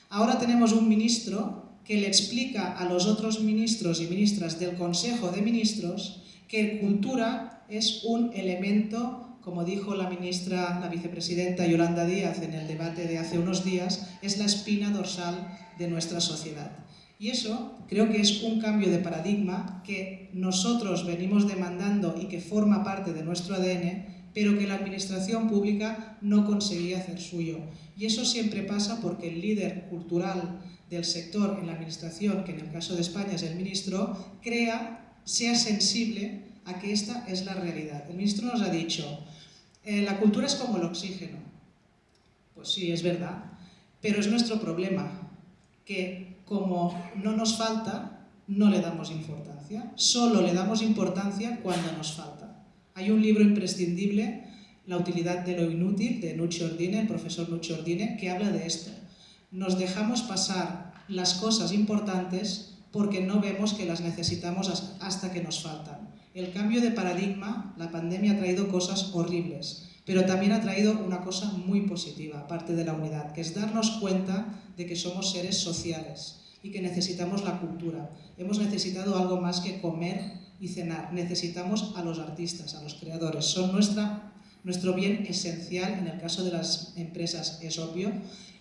Ahora tenemos un ministro que le explica a los otros ministros y ministras del Consejo de Ministros que cultura es un elemento como dijo la ministra, la vicepresidenta Yolanda Díaz en el debate de hace unos días, es la espina dorsal de nuestra sociedad. Y eso creo que es un cambio de paradigma que nosotros venimos demandando y que forma parte de nuestro ADN, pero que la administración pública no conseguía hacer suyo. Y eso siempre pasa porque el líder cultural del sector en la administración, que en el caso de España es el ministro, crea, sea sensible a que esta es la realidad. El ministro nos ha dicho, eh, la cultura es como el oxígeno. Pues sí, es verdad, pero es nuestro problema, que como no nos falta, no le damos importancia. Solo le damos importancia cuando nos falta. Hay un libro imprescindible, La utilidad de lo inútil, de Nucci Ordine, el profesor Nucci Ordine, que habla de esto. Nos dejamos pasar las cosas importantes porque no vemos que las necesitamos hasta que nos faltan. El cambio de paradigma, la pandemia ha traído cosas horribles, pero también ha traído una cosa muy positiva, aparte de la unidad, que es darnos cuenta de que somos seres sociales y que necesitamos la cultura. Hemos necesitado algo más que comer y cenar. Necesitamos a los artistas, a los creadores. Son nuestra, nuestro bien esencial, en el caso de las empresas es obvio,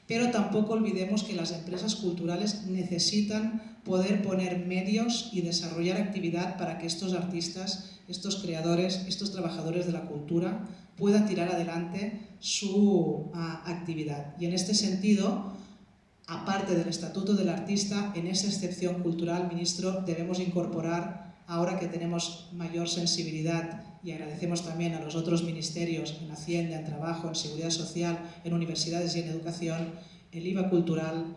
pero tampoco olvidemos que las empresas culturales necesitan poder poner medios y desarrollar actividad para que estos artistas, estos creadores, estos trabajadores de la cultura puedan tirar adelante su ah, actividad. Y en este sentido, aparte del Estatuto del Artista, en esa excepción cultural, ministro, debemos incorporar, ahora que tenemos mayor sensibilidad y agradecemos también a los otros ministerios en Hacienda, en Trabajo, en Seguridad Social, en Universidades y en Educación, el IVA cultural,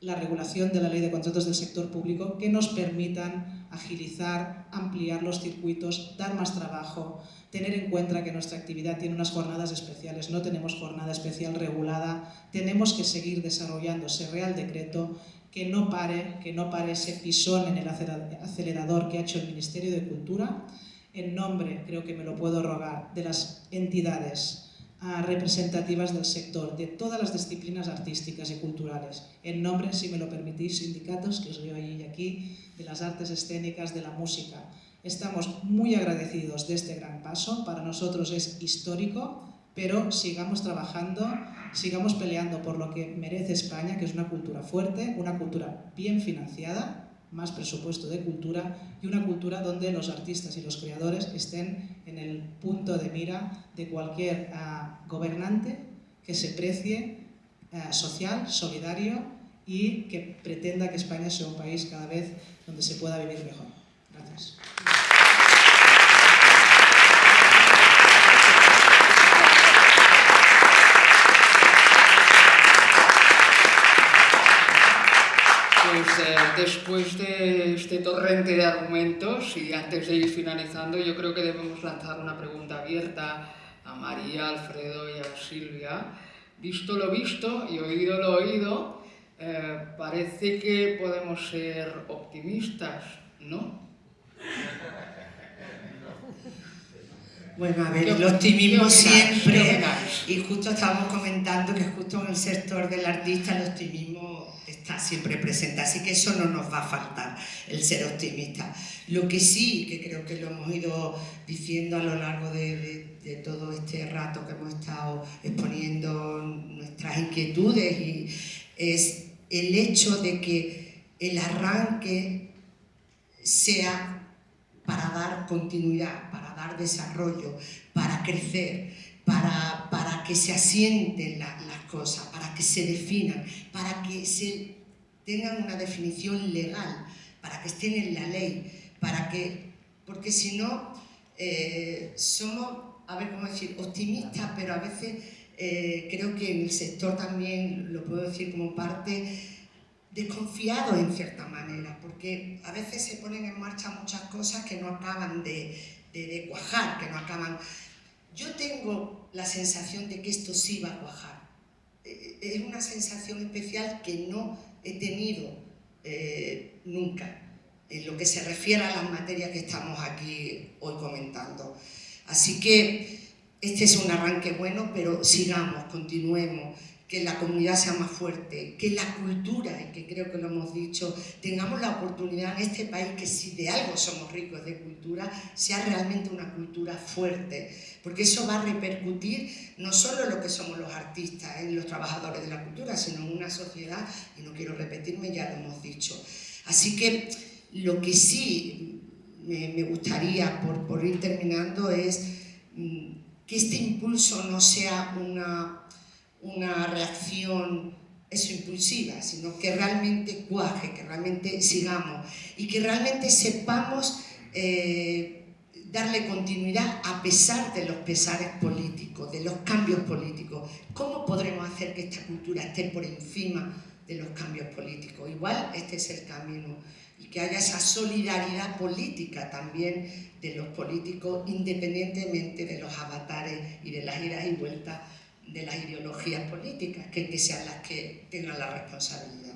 la regulación de la ley de contratos del sector público que nos permitan agilizar, ampliar los circuitos, dar más trabajo, tener en cuenta que nuestra actividad tiene unas jornadas especiales, no tenemos jornada especial regulada, tenemos que seguir desarrollando ese Real Decreto que no pare, que no pare ese pisón en el acelerador que ha hecho el Ministerio de Cultura en nombre, creo que me lo puedo rogar, de las entidades ah, representativas del sector, de todas las disciplinas artísticas y culturales, en nombre, si me lo permitís, sindicatos, que os veo ahí y aquí, de las artes escénicas, de la música. Estamos muy agradecidos de este gran paso, para nosotros es histórico, pero sigamos trabajando sigamos peleando por lo que merece España, que es una cultura fuerte, una cultura bien financiada, más presupuesto de cultura y una cultura donde los artistas y los creadores estén en el punto de mira de cualquier uh, gobernante que se precie uh, social, solidario y que pretenda que España sea un país cada vez donde se pueda vivir mejor. Gracias. Pues eh, después de este torrente de argumentos y antes de ir finalizando, yo creo que debemos lanzar una pregunta abierta a María, Alfredo y a Silvia. Visto lo visto y oído lo oído, eh, parece que podemos ser optimistas, ¿no? Bueno, a ver, el optimismo siempre, y justo estábamos comentando que justo en el sector del artista el optimismo siempre presente, así que eso no nos va a faltar, el ser optimista. Lo que sí, que creo que lo hemos ido diciendo a lo largo de, de, todo este rato que hemos estado exponiendo nuestras inquietudes, y es el hecho de que el arranque sea para dar continuidad, para dar desarrollo, para crecer, para, para que se asienten las cosas, para que se definan, para que se tengan una definición legal, para que estén en la ley, para que, porque si no, eh, somos, a ver cómo decir, optimistas, pero a veces eh, creo que en el sector también, lo puedo decir como parte, desconfiados en cierta manera, porque a veces se ponen en marcha muchas cosas que no acaban de, de, cuajar, que no acaban... Yo tengo la sensación de que esto sí va a cuajar. Eh, es una sensación especial que no he tenido eh, nunca en lo que se refiere a las materias que estamos aquí hoy comentando. Así que este es un arranque bueno, pero sigamos, continuemos, que la comunidad sea más fuerte, que la cultura, y que creo que lo hemos dicho, tengamos la oportunidad en este país que si de algo somos ricos de cultura, sea realmente una cultura fuerte, porque eso va a repercutir no solo en lo que somos los artistas, en los trabajadores de la cultura, sino en una sociedad, y no quiero repetirme, ya lo hemos dicho. Así que lo que sí me, gustaría, por, por ir terminando, es mm, que este impulso no sea una una reacción eso impulsiva, sino que realmente cuaje, que realmente sigamos y que realmente sepamos eh, darle continuidad a pesar de los pesares políticos, de los cambios políticos. ¿Cómo podremos hacer que esta cultura esté por encima de los cambios políticos? Igual este es el camino y que haya esa solidaridad política también de los políticos independientemente de los avatares y de las idas y vueltas de las ideologías políticas, que, que sean las que tengan la responsabilidad.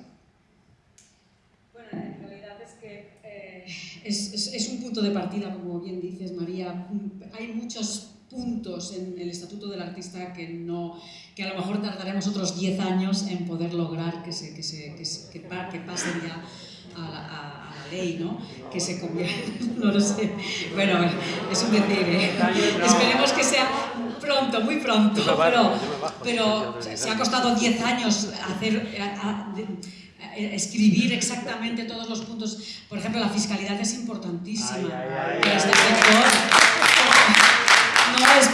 Bueno, en realidad es que eh, es, un punto de partida, como bien dices, María. Hay muchos puntos en el Estatuto del Artista que, no, que a lo mejor tardaremos otros 10 años en poder lograr que, se, que, se, que, que, pasen ya a a, ley, ¿no? Que se convierta, no lo sé. Bueno, es un decir, ¿eh? Esperemos que sea pronto, muy pronto, pero, pero se ha costado 10 años hacer, a, a, escribir exactamente todos los puntos. Por ejemplo, la fiscalidad es importantísima para este sector. No es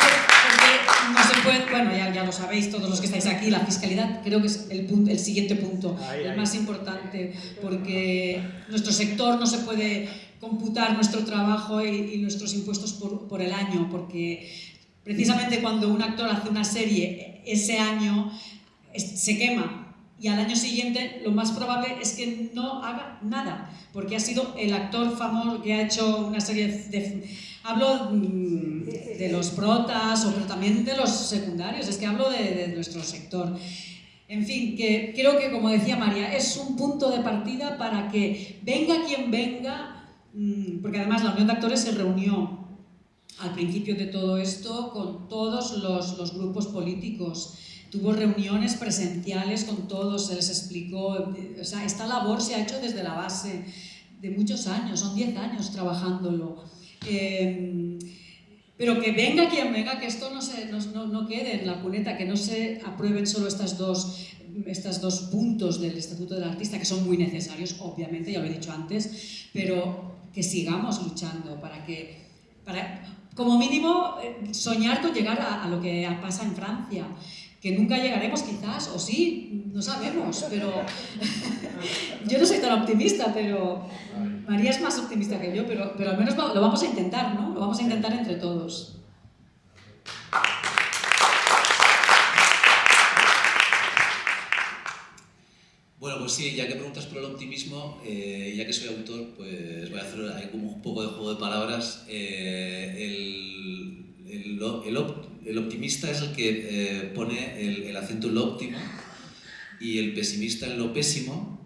bueno, ya, ya, lo sabéis todos los que estáis aquí, la fiscalidad creo que es el, punto, el siguiente punto, el más importante, porque nuestro sector no se puede computar nuestro trabajo y, y nuestros impuestos por, por el año, porque Precisamente cuando un actor hace una serie ese año se quema y al año siguiente lo más probable es que no haga nada, porque ha sido el actor famoso que ha hecho una serie de... Hablo mm, de los protas, pero también de los secundarios, es que hablo de, de nuestro sector. En fin, que creo que, como decía María, es un punto de partida para que venga quien venga, mm, porque además la Unión de Actores se reunió al principio de todo esto con todos los, los, grupos políticos. Tuvo reuniones presenciales con todos, se les explicó. O sea, esta labor se ha hecho desde la base de muchos años, son 10 años trabajándolo. Eh, Pero que venga quien venga, que esto no, se, no, no quede en la cuneta, que no se aprueben solo estas dos, estos dos puntos del Estatuto del Artista, que son muy necesarios, obviamente, ya lo he dicho antes, pero que sigamos luchando para que, para, como mínimo, eh, soñar con llegar a, a lo que pasa en Francia, que nunca llegaremos quizás, o sí, no sabemos, pero yo no soy tan optimista, pero María es más optimista que yo, pero, pero al menos lo vamos a intentar, ¿no? Lo vamos a intentar entre todos. Bueno, pues sí, ya que preguntas por el optimismo, eh, ya que soy autor, pues voy a hacer ahí como un poco de juego de palabras. Eh, el, el, el, el, optimista es el que eh, pone el, acento en lo óptimo y el pesimista en lo pésimo,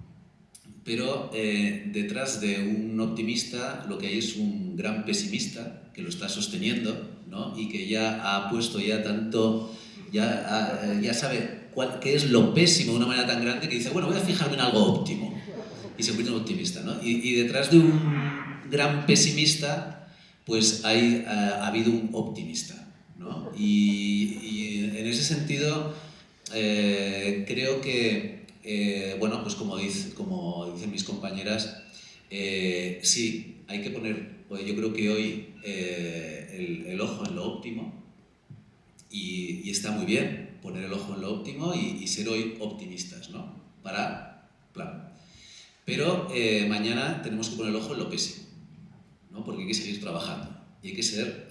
pero eh, detrás de un optimista lo que hay es un gran pesimista que lo está sosteniendo ¿no? y que ya ha puesto ya tanto, ya, ya sabe qué es lo pésimo de una manera tan grande que dice, bueno, voy a fijarme en algo óptimo y se convierte en optimista. ¿no? Y, detrás de un gran pesimista pues hay, ha, ha habido un optimista. Y, en ese sentido, eh, creo que, eh, bueno, pues como, dice, como dicen mis compañeras, eh, sí, hay que poner, pues yo creo que hoy el, ojo en lo óptimo y, está muy bien poner el ojo en lo óptimo y, ser hoy optimistas, ¿no? Para, plan. Pero mañana tenemos que poner el ojo en lo pésimo, ¿no? Porque hay que seguir trabajando y hay que ser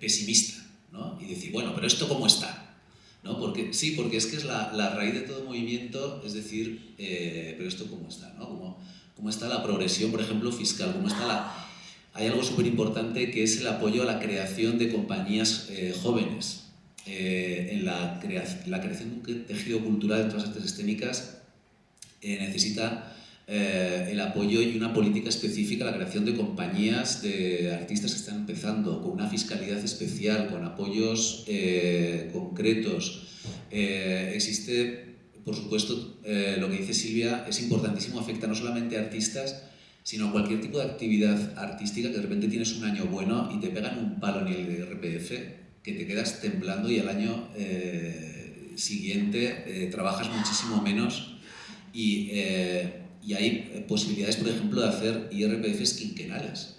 pesimista ¿no? y decir, bueno, pero esto cómo está. ¿no? Porque, sí, porque es que es la, la raíz de todo movimiento, es decir, eh, pero esto cómo está, ¿no? ¿Cómo, cómo está la progresión, por ejemplo, fiscal, cómo está la... Hay algo súper importante que es el apoyo a la creación de compañías eh, jóvenes, eh, en la, crea la, creación de un tejido cultural de todas las artes escénicas necesita eh, el apoyo y una política específica, la creación de compañías de artistas que están empezando, con una fiscalidad especial, con apoyos eh, concretos. Eh, existe, por supuesto, eh, lo que dice Silvia es importantísimo, afecta no solamente a artistas, sino a cualquier tipo de actividad artística que de repente tienes un año bueno y te pegan un palo en el RPF que te quedas temblando y al año siguiente trabajas muchísimo menos y y hay eh, posibilidades, por ejemplo, de hacer IRPFs quinquenales,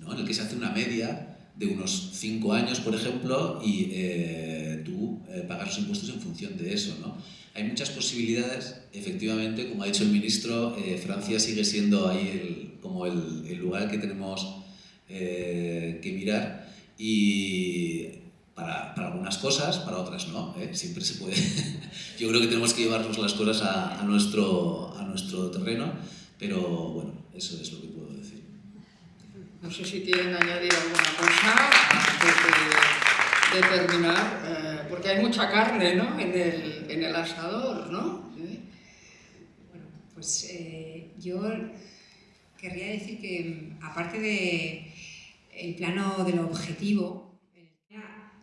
¿no? en el que se hace una media de unos 5 años, por ejemplo, y eh, tú eh, pagas los impuestos en función de eso. ¿no? Hay muchas posibilidades, efectivamente, como ha dicho el ministro, eh, Francia sigue siendo ahí el, como el, el, lugar que tenemos eh, que mirar y para, para, algunas cosas, para otras no, ¿eh? siempre se puede. Yo creo que tenemos que llevarnos las cosas a, a, nuestro, nuestro terreno, pero bueno, eso es lo que puedo decir. No sé si quieren añadir alguna cosa antes de, de terminar, eh, porque hay mucha carne ¿no? en, el, en el asador, ¿no? ¿Eh? Bueno, pues eh, yo querría decir que aparte de el plano de lo objetivo,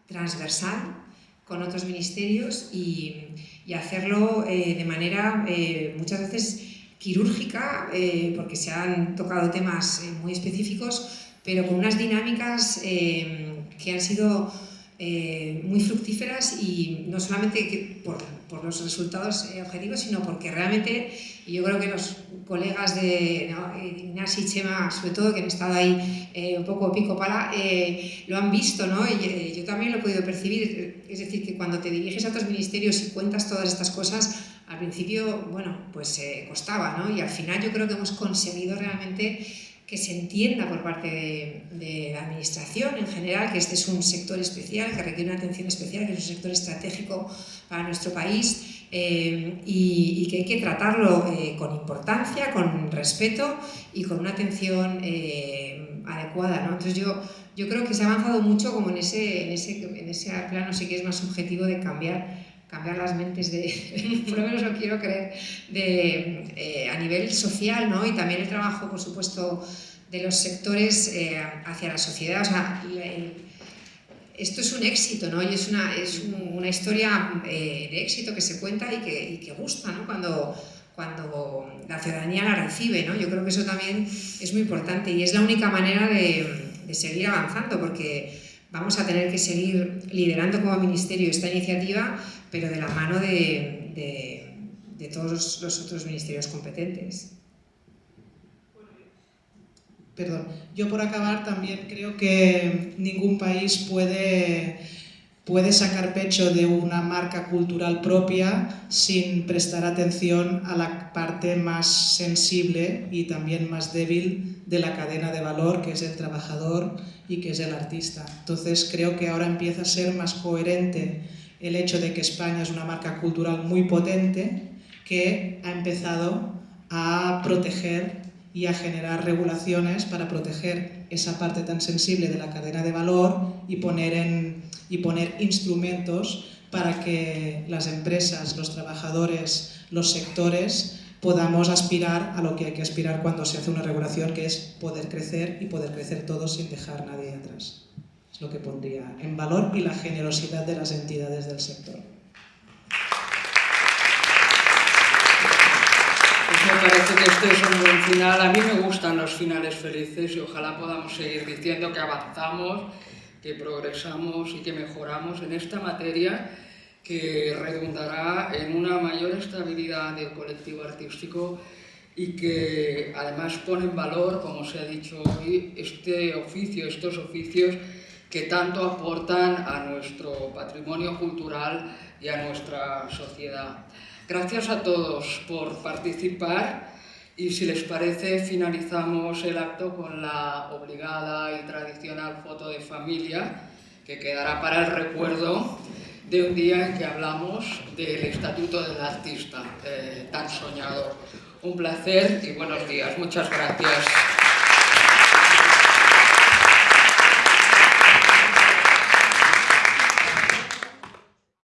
transversal con otros ministerios y, y hacerlo eh, de manera eh, muchas veces quirúrgica, eh, porque se han tocado temas muy específicos, pero con unas dinámicas que han sido muy fructíferas y no solamente que por, por, los resultados objetivos, sino porque realmente, yo creo que los colegas de ¿no? Ignacio y Chema, sobre todo, que han estado ahí eh, un poco pico pala, eh, lo han visto, ¿no? Y eh, yo también lo he podido percibir. Es decir, que cuando te diriges a otros ministerios y cuentas todas estas cosas, al principio, bueno, pues costaba, ¿no? Y al final yo creo que hemos conseguido realmente que se entienda por parte de, de, la Administración en general que este es un sector especial, que requiere una atención especial, que es un sector estratégico para nuestro país eh, y, y, que hay que tratarlo eh, con importancia, con respeto y con una atención eh, adecuada. ¿no? Entonces yo, yo creo que se ha avanzado mucho como en ese, en ese, en ese plano, sí que es más subjetivo de cambiar cambiar las mentes de, por lo menos lo quiero creer, de, eh, a nivel social, ¿no? Y también el trabajo, por supuesto, de los sectores eh, hacia la sociedad. O sea, esto es un éxito, ¿no? Y es una, es un, una historia eh, de éxito que se cuenta y que, y que gusta, ¿no? Cuando, cuando la ciudadanía la recibe, ¿no? Yo creo que eso también es muy importante y es la única manera de, de seguir avanzando, porque vamos a tener que seguir liderando como ministerio esta iniciativa, pero de la mano de, de, todos los otros ministerios competentes. Perdón, yo por acabar también creo que ningún país puede puede sacar pecho de una marca cultural propia sin prestar atención a la parte más sensible y también más débil de la cadena de valor, que es el trabajador y que es el artista. Entonces creo que ahora empieza a ser más coherente el hecho de que España es una marca cultural muy potente que ha empezado a proteger y a generar regulaciones para proteger esa parte tan sensible de la cadena de valor y poner en, y poner instrumentos para que las empresas, los trabajadores, los sectores podamos aspirar a lo que hay que aspirar cuando se hace una regulación, que es poder crecer y poder crecer todos sin dejar nadie atrás. Es lo que pondría en valor y la generosidad de las entidades del sector. Pues me parece que este es un buen final. A mí me gustan los finales felices y ojalá podamos seguir diciendo que avanzamos que progresamos y que mejoramos en esta materia que redundará en una mayor estabilidad del colectivo artístico y que además pone en valor, como se ha dicho hoy, este oficio, estos oficios que tanto aportan a nuestro patrimonio cultural y a nuestra sociedad. Gracias a todos por participar y si les parece, finalizamos el acto con la obligada y tradicional foto de familia, que quedará para el recuerdo de un día en que hablamos del Estatuto del Artista, eh, tan soñado. Un placer y buenos días. Muchas gracias.